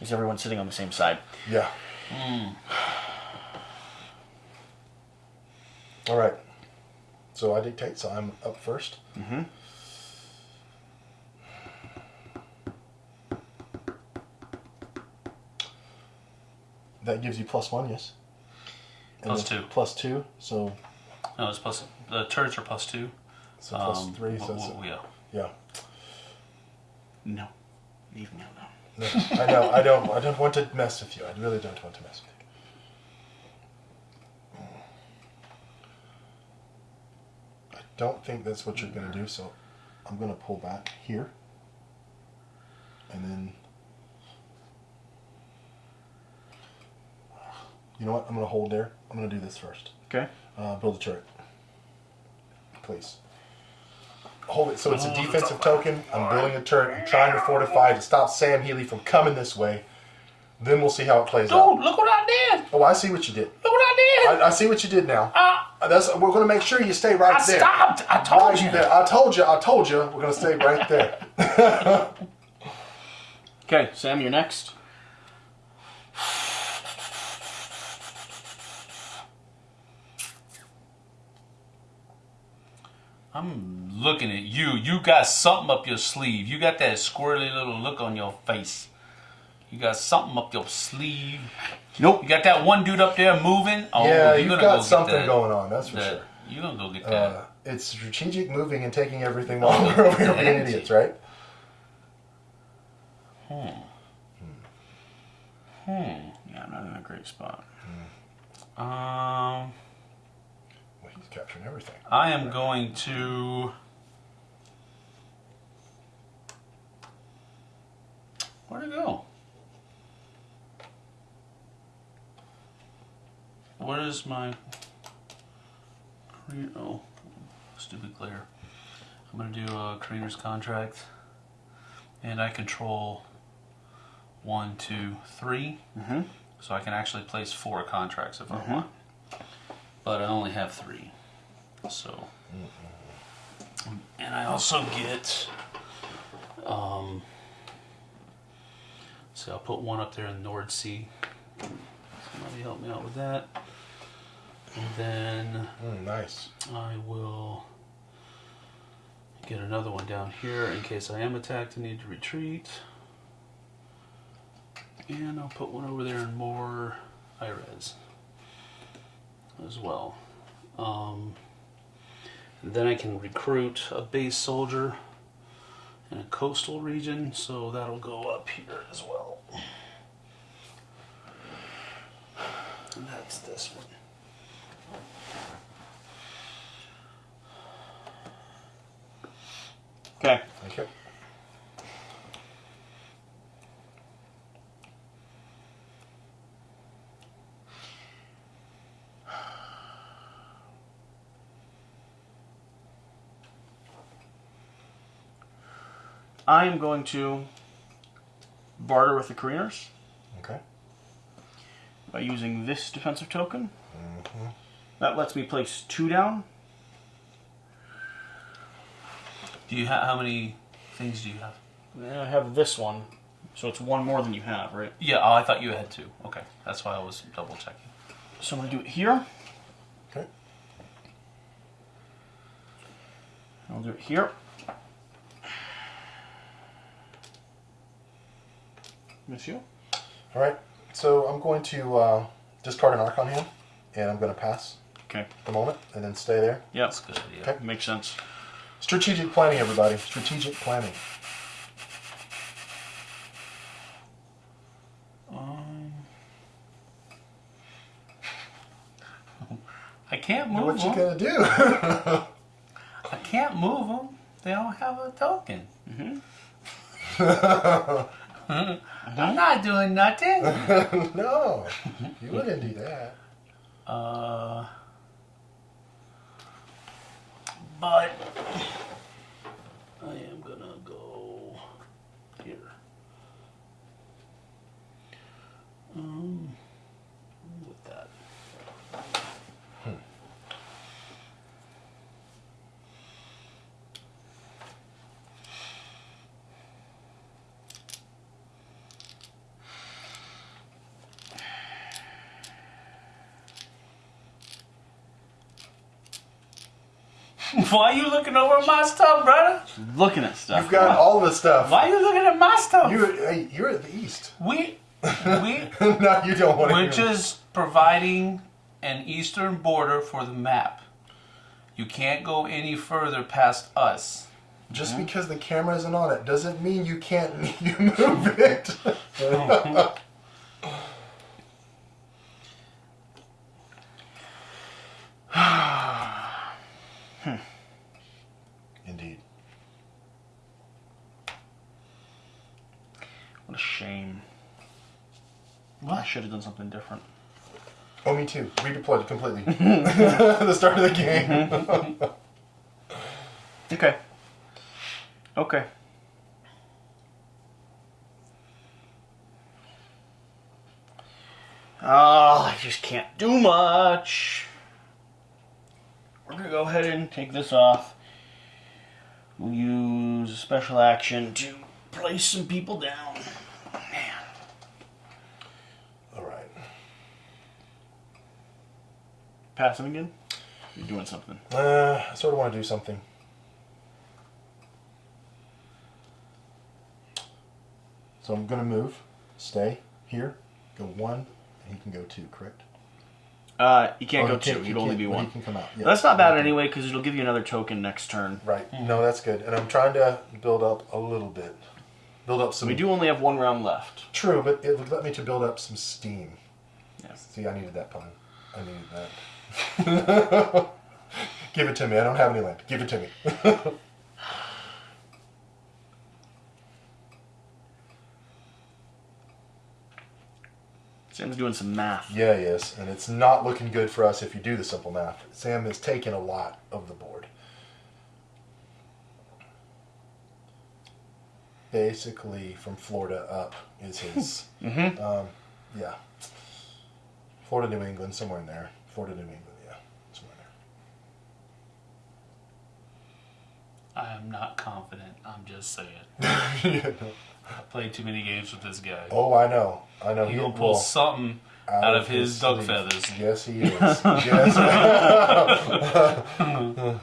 is everyone sitting on the same side. Yeah. All right. So I dictate, so I'm up first. Mm-hmm. That gives you plus one, yes. And two. Plus two, so No, it's plus. The turrets are plus two. so Um, three. So w- it's, w- yeah. yeah. No, leave me alone. No, I know. I don't. I don't want to mess with you. I really don't want to mess with you. I don't think that's what you're going to do. So I'm going to pull back here, and then. You know what? I'm going to hold there. I'm going to do this first. Okay. Uh, build a turret. Please. Hold it. So it's a defensive token. I'm building a turret. I'm trying to fortify to stop Sam Healy from coming this way. Then we'll see how it plays Dude, out. look what I did! Oh, I see what you did. Look what I did! I, I see what you did now. Uh, That's we're going to make sure you stay right I there. stopped! I told Right you! there. I told you. I told you. We're going to stay right there. Okay, Sam, you're next. I'm looking at you. You got something up your sleeve. You got that squirrely little look on your face. You got something up your sleeve. Nope. You got that one dude up there moving. Oh, yeah, you're you've got go something that- going on, that's for that- sure. You're gonna go get that. Uh, it's strategic moving and taking everything while we're over here being idiots, right? Yeah, I'm not in a great spot. um, Well, he's capturing everything. I am going to. Where'd it go? What is my. Oh, stupid clear. I'm going to do a Careener's contract. And I control one, two, three. Mm -hmm. So I can actually place four contracts if Mm-hmm. I want. But I only have three. So. And I also get. Um, so I'll put one up there in the Nord Sea. Somebody help me out with that. And then Mm, nice. I will get another one down here in case I am attacked and need to retreat. And I'll put one over there in more IRES as well. Um, and then I can recruit a base soldier in a coastal region, so that'll go up here as well. And that's this one. Okay. Okay. I am going to barter with the Careeners Okay. by using this defensive token. Mm-hmm. That lets me place two down. Do you have how many things do you have? And I have this one, so it's one more than you have, right? Yeah, oh, I thought you had two. Okay, that's why I was double checking. So I'm going to do it here. Okay. I'll do it here. Monsieur? All right. So I'm going to uh, discard an Archon hand, and I'm going to pass Okay. the moment, and then stay there. Yep. That's a good idea. Okay. Makes sense. Strategic planning, everybody. Strategic planning. Um, I can't move them. What you gonna do? I can't move them. They don't have a token. I'm not doing nothing. no, you wouldn't do that. Uh, but I am gonna go here. Um, with that. Why are you looking over my stuff, brother? Looking at stuff. You've got all the stuff. Why are you looking at my stuff? You, hey, you're at the east. we, we, no, you don't want to. we're just providing an eastern border for the map. You can't go any further past us. Just because the camera isn't on it doesn't mean you can't you move it. Indeed. What a shame. I What? should have done something different. Oh, me too. Redeployed completely. the start of the game. Mm-hmm. Okay. Okay. Oh, I just can't do much. We're gonna go ahead and take this off. We'll use a special action to place some people down. Man. All right. Pass him again? You're doing something. Uh, I sort of want to do something. So I'm gonna move. stay here, go one, and he can go two, correct? Uh, you can't Oh, go he two. he You'd only can't- be one. He can come out. Yeah. That's not bad anyway, because it'll give you another token next turn. Right. No, that's good. And I'm trying to build up a little bit. Build up some. We do only have one round left. True, but it would let me to build up some steam. Yeah. See, I needed that pun. I needed that. Give it to me. I don't have any land. Give it to me. Sam's doing some math. yeah, yes. And it's not looking good for us if you do the simple math. Sam has taken a lot of the board. Basically, from Florida up is his. Mm-hmm. um, yeah. Florida, New England, somewhere in there. Florida, New England, yeah. Somewhere there. I am not confident. I'm just saying. Yeah, no. I played too many games with this guy. Oh, I know. I know. He He'll pull pull something out, of his, duck sleeve. feathers. Yes, he is. yes.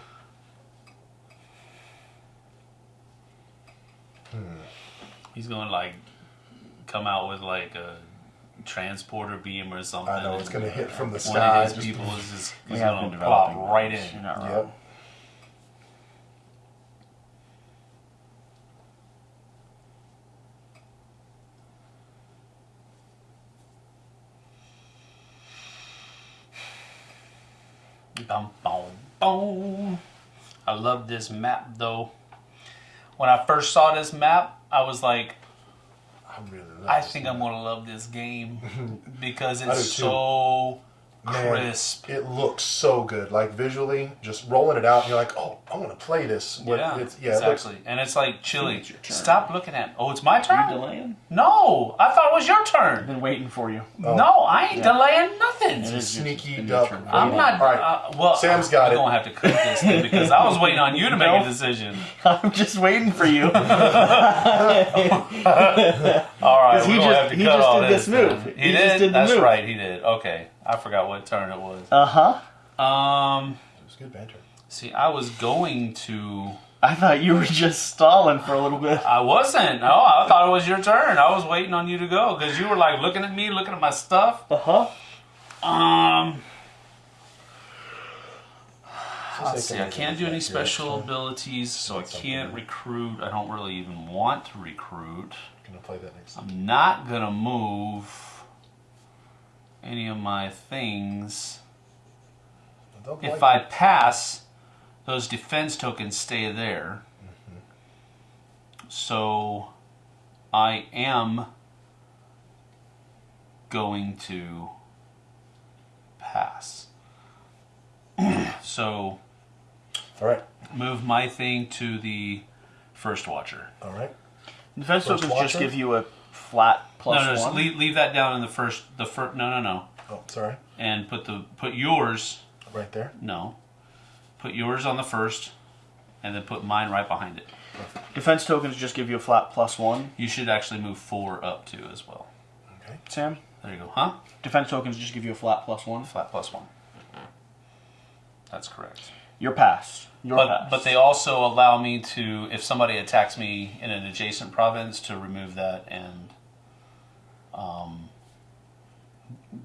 Hmm. He's gonna like come out with like a transporter beam or something. I know it's going to hit from the One of his just- people is just We gonna been plop developing right those. You're in. not wrong. Yep. Bum, bum, bum. I love this map though. When I first saw this map, I was like, I really love I think man. I'm gonna love this game because it's so Man, crisp. It looks so good. Like visually, just rolling it out, and you're like, oh, I want to play this. What- yeah, it's, yeah, it looks- exactly. and it's like chilly. It's your turn. Stop looking at. Oh, it's my turn. You turn. delaying? No, I thought it was your I've turn. been waiting for you. Oh. No, I ain't Yeah. delaying nothing. It is your- sneaky your duck. turn. I'm not. All right. Uh, well, Sam's got I'm it. gonna have to cut this thing because I was waiting on you to make No. a decision. I'm just waiting for you. All right, he we're gonna just- have to he cut just all did this move. He, He did. just did the That's move. right. He did. Okay, I forgot what turn it was. Uh huh. Um, It was good banter. see, I was going to. I thought you were just stalling for a little bit. I wasn't. No, I thought it was your turn. I was waiting on you to go because you were like looking at me, looking at my stuff. Uh huh. Um, Just let's see. I can't do any special abilities, so I can't recruit. I don't really even want to recruit. Gonna play that next. I'm not gonna move any of my things. Don't If like- I pass, those defense tokens stay there. Mm-hmm. So I am going to pass. so All right. move my thing to the first watcher. All right. Defense First tokens just give you a flat plus no, no, just one. leave, leave that down in the first. The first. No, no, no. Oh, sorry. And put the put yours. Right there. No. Put yours on the first, and then put mine right behind it. Defense tokens just give you a flat plus one. You should actually move four up too as well. Okay. Sam, There you go. Huh? defense tokens just give you a flat plus one. Flat plus one. That's correct. Your pass. Your But pass. but they also allow me to, if somebody attacks me in an adjacent province, to remove that and um,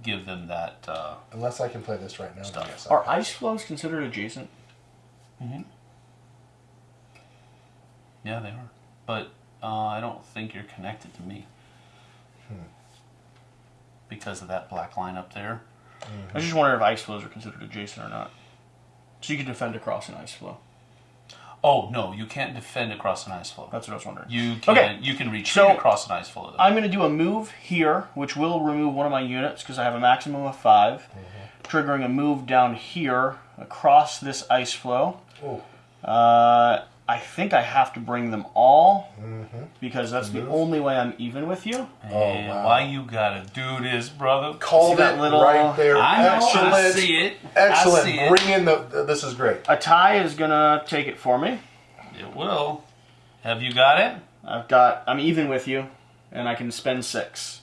give them that. Uh, Unless I can play this right now. Stuff. yes, I Are can. ice floes considered adjacent? Mm -hmm. yeah, they are. But uh, I don't think you're connected to me because of that black line up there. I was just wondering if ice floes are considered adjacent or not. So you can defend across an ice floe. Oh no, you can't defend across an ice floe. That's what I was wondering. You can Okay. you can retreat So- across an ice floe. Though. I'm going to do a move here, which will remove one of my units because I have a maximum of 5 Triggering a move down here across this ice floe. Uh, I think I have to bring them all mm-hmm. because that's the mm-hmm. only way I'm even with you. and oh, wow. why you gotta do this, brother? called that it little- right there. I know. Excellent. I see it. Excellent. I see it. Bring in the. This is great. A tie is going to take it for me. It will. Have you got it? I've got, I'm even with you, and I can spend six.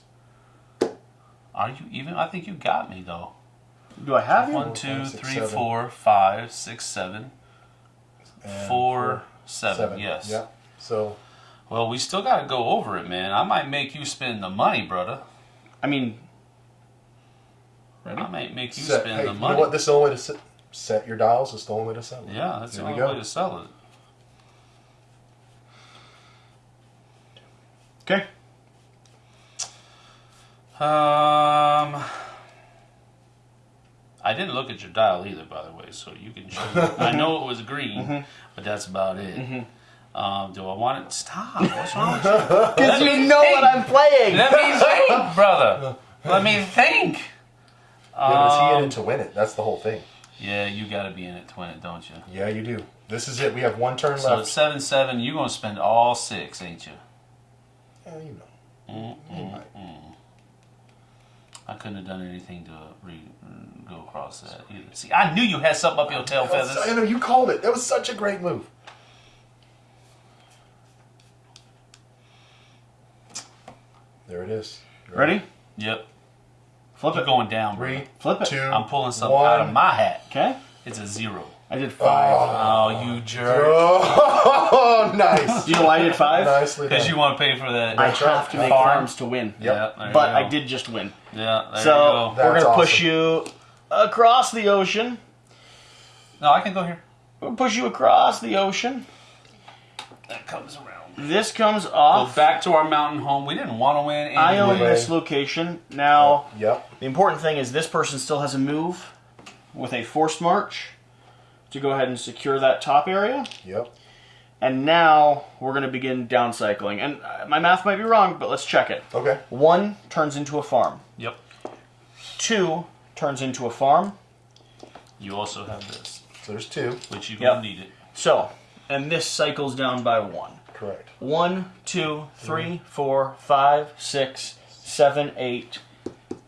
Are you even? I think you got me though. Do I have you? One, Four, two, five, six, three, seven. four, five, six, seven, And four, seven. Yes. Yeah. So Well, we still got to go over it, man. I might make you spend the money, brother. I mean, ready? I might make you Set, spend hey, the you money. know what? This is the only way to set, set your dials. It's the only way to sell it. Yeah, that's There the we only way to sell it. okay. Um, I didn't look at your dial either, by the way, so you can. I know it was green, Mm-hmm. but that's about it. Um, do I want it? Stop! What's wrong with you? Because you know what I'm playing. Let me think, brother. Let me think. Yeah, is he in Um, it to win it? That's the whole thing. Yeah, you got to be in it to win it, don't you? Yeah, you do. This is it. We have one turn So left. it's seven seven. You gonna spend all six, ain't you? Yeah, you know. You might. I couldn't have done anything to re- mm, go across that either. See, I knew you had something up your tail feathers. I know you called it. That was such a great move. There it is. You Ready? Yep. Flip You're it. going down. Three, Flip it. two, I'm pulling something one. out of my hat. Okay. It's a zero. I did five. Oh, oh you jerk. Oh, nice. Do you know why I did five? Nicely done. Because you want to pay for that. I That's right. have to make Farm. farms to win. Yep. Yeah, But I did just win. Yeah, there so you go. That's we're gonna push you across the ocean. No, I can go here. We'll push you across the ocean. That comes around. This comes off. Go back to our mountain home. We didn't want to win anyway. I own this location. Now, Yep. the important thing is this person still has a move with a forced march to go ahead and secure that top area. Yep. And now we're going to begin down cycling. And uh, my math might be wrong, but let's check it. Okay. One turns into a farm. Yep. Two turns into a farm. You also have this, So there's two. which you Yep. gonna need it. So, and this cycles down by one. Correct. One, two, three, four, five, six, seven, eight,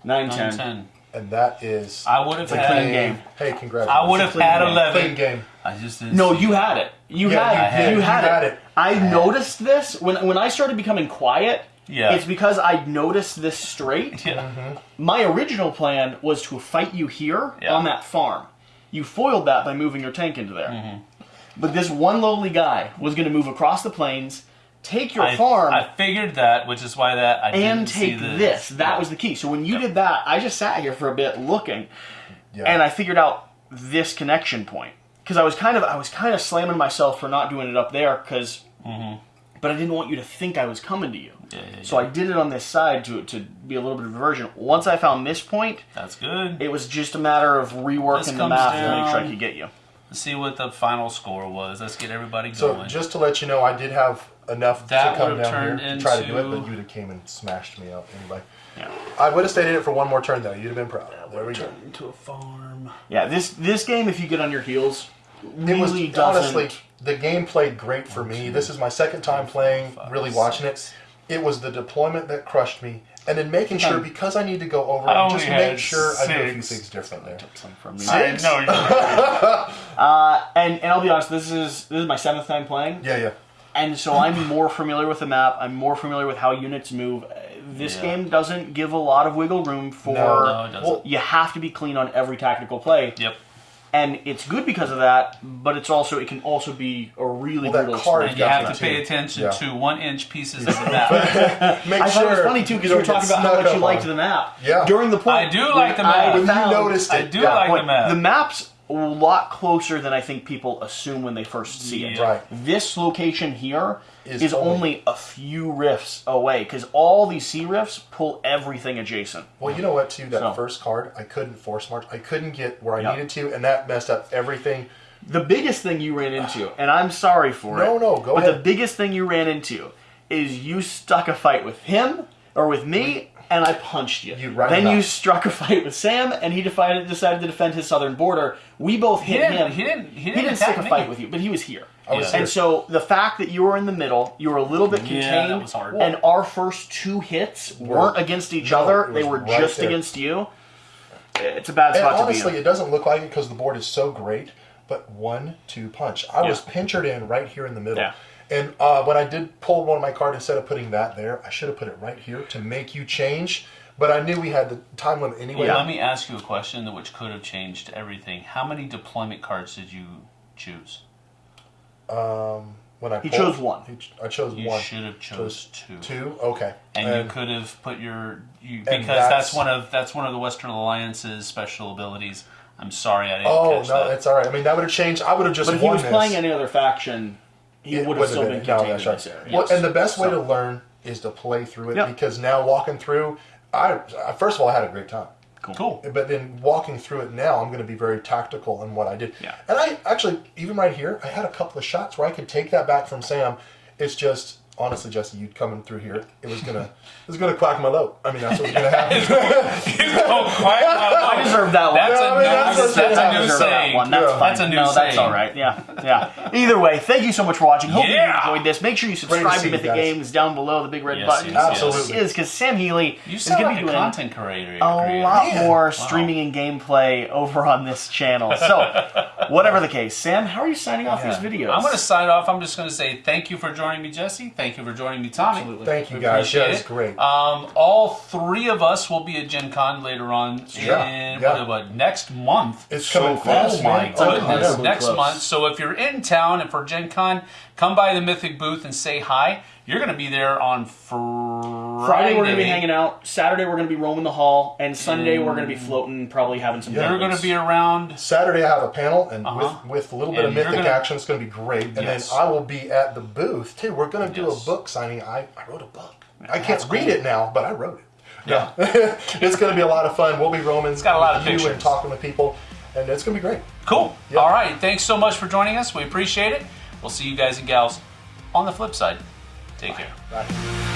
nine, Nine, ten. ten. And that is. I would have the had. clean game. Hey, congratulations. I would have clean had game. eleven. Clean game. I just didn't. No, see you it. had it. You Yeah, had you it. did. You had, had it. it. I noticed this when when I started becoming quiet. Yeah. It's because I noticed this straight. Yeah. Mm-hmm. My original plan was to fight you here Yeah. on that farm. You foiled that by moving your tank into there. Mm-hmm. But this one lowly guy was going to move across the plains, take your I, farm, I figured that, which is why that I and didn't see take this. That Yeah. was the key. So when you did that, I just sat here for a bit looking, Yeah. and I figured out this connection point because I was kind of I was kind of slamming myself for not doing it up there because, mm-hmm. but I didn't want you to think I was coming to you. Yeah, yeah, So I did it on this side to to be a little bit of a version. Once I found this point, That's good. it was just a matter of reworking the comes math to make sure I down. could get you. Let's see what the final score was. Let's get everybody going. So going. just to let you know, I did have enough That to come down here turned to try to do it, into- but you'd have came and smashed me up anyway. Yeah. I would have stayed in it for one more turn though. You'd have been proud. There we go. Turn into a farm. Yeah, this this game, if you get on your heels, It was really doesn't. honestly the game played great for me. This is my second time playing, really watching it. It was the deployment that crushed me, and then making sure because I need to go over I just make had sure I do a few things different there. Some from me. I know you. Uh, and and I'll be honest, this is this is my seventh time playing, Yeah, yeah. And so I'm more familiar with the map. I'm more familiar with how units move. Uh, This Yeah. game doesn't give a lot of wiggle room for. No, No, it doesn't. Well, You have to be clean on every tactical play, Yep. and it's good because of that. But it's also it can also be a really Well, that brutal card And experience. you have to me pay attention Yeah. to one inch pieces of the map. make I sure thought it was funny too because we were talking about how much you liked on. the map. Yeah. During the point, I do like the map. I When you noticed it, I do yeah. like the Point, map. The map's a lot closer than I think people assume when they first see it. Yeah. Right. This location here is, Is only, only- a few rifts away because all these sea rifts pull everything adjacent. Well, you know what? Too that So- first card, I couldn't force march. I couldn't get where I Yeah. needed to, and that messed up everything. The biggest thing you ran into, and I'm sorry for it. No, no, go But ahead. the biggest thing you ran into is you stuck a fight with him or with me, and I punched you. You right then about you struck a fight with Sam, and he decided decided to defend his southern border. We both hit didn't. him. He didn't. He He didn't, didn't attack stick a fight with you, but he was here. I was Yeah. here. And so the fact that you were in the middle, you were a little bit Yeah, contained, that was hard. and our first two hits weren't against each No, other; they were right just there. against you. It's a bad And spot to honestly, be in. it doesn't look like it because the board is so great. But one, two punch. I was Yeah. pinchered in right here in the middle. Yeah. And uh, when I did pull one of my cards, instead of putting that there, I should have put it right here to make you change. But I knew we had the time limit anyway. Yeah, Let me ask you a question that which could have changed everything. How many deployment cards did you choose? when I He pulled? chose one. He ch- I chose You one. should have chose two. Two. Okay. And you could have put your you because that's, that's- one of that's one of the Western Alliance's special abilities. I'm sorry I didn't Oh catch no, that. it's all right. I mean, that would have changed. I would have just But if he was this. playing any other faction, he It would have still been no, contained in this area. Well, Yes. and the best way So- to learn is to play through it Yep. because now walking through, I I- first of all I had a great time. cool. But then walking through it now, I'm going to be very tactical in what I did. Yeah. And I actually, even right here, I had a couple of shots where I could take that back from Sam. It's just honestly, Jesse, you coming through here, it was gonna, it was gonna quack my load. I mean, that's what's gonna happen. oh, quite, I deserve that one. That's Yeah, I a mean, new, that's that's, what- a I new deserve that saying. one. That's Yeah. That's a new no, that's saying. all right. Yeah, yeah. Either way, thank you so much for watching. Hope Yeah. you enjoyed this. Make sure you subscribe see to Mythic guys. Games down below the big red Yes, button. yes, Absolutely. Is because Sam Healy is sound going like to be a doing content creator. a creator. lot Man. more streaming and gameplay over on this channel. So, whatever the case, Sam, how are you signing off these videos? I'm going to sign off. I'm just going to say thank you for joining me, Jesse. Thank you for joining me, Tommy. Absolutely. Thank you We guys. appreciate Yeah, it's it. great. Um, all three of us will be at Gen Con later on Yeah, in yeah. what, what, next month. It's so coming close, fast, Oh my man. Oh, goodness! yeah. Next close. month. So if you're in town and for Gen Con, come by the Mythic booth and say hi. You're going to be there on Friday. Friday we're going to be hanging out. Saturday we're going to be roaming the hall, and Sunday we're going to be floating, probably having some. Yeah. You're going to be around. Saturday I have a panel, and Uh-huh. with, with a little bit And of mythic gonna- action, it's going to be great. And Yes. then I will be at the booth too. We're going to do Yes. a book signing. I, I wrote a book. I can't read cool. it now, but I wrote it. Yeah. it's going to be a lot of fun. We'll be roaming. It's got a lot of you pictures. and talking with people, and it's going to be great. Cool. Yeah. All right. Thanks so much for joining us. We appreciate it. We'll see you guys and gals on the flip side. Take care. Bye.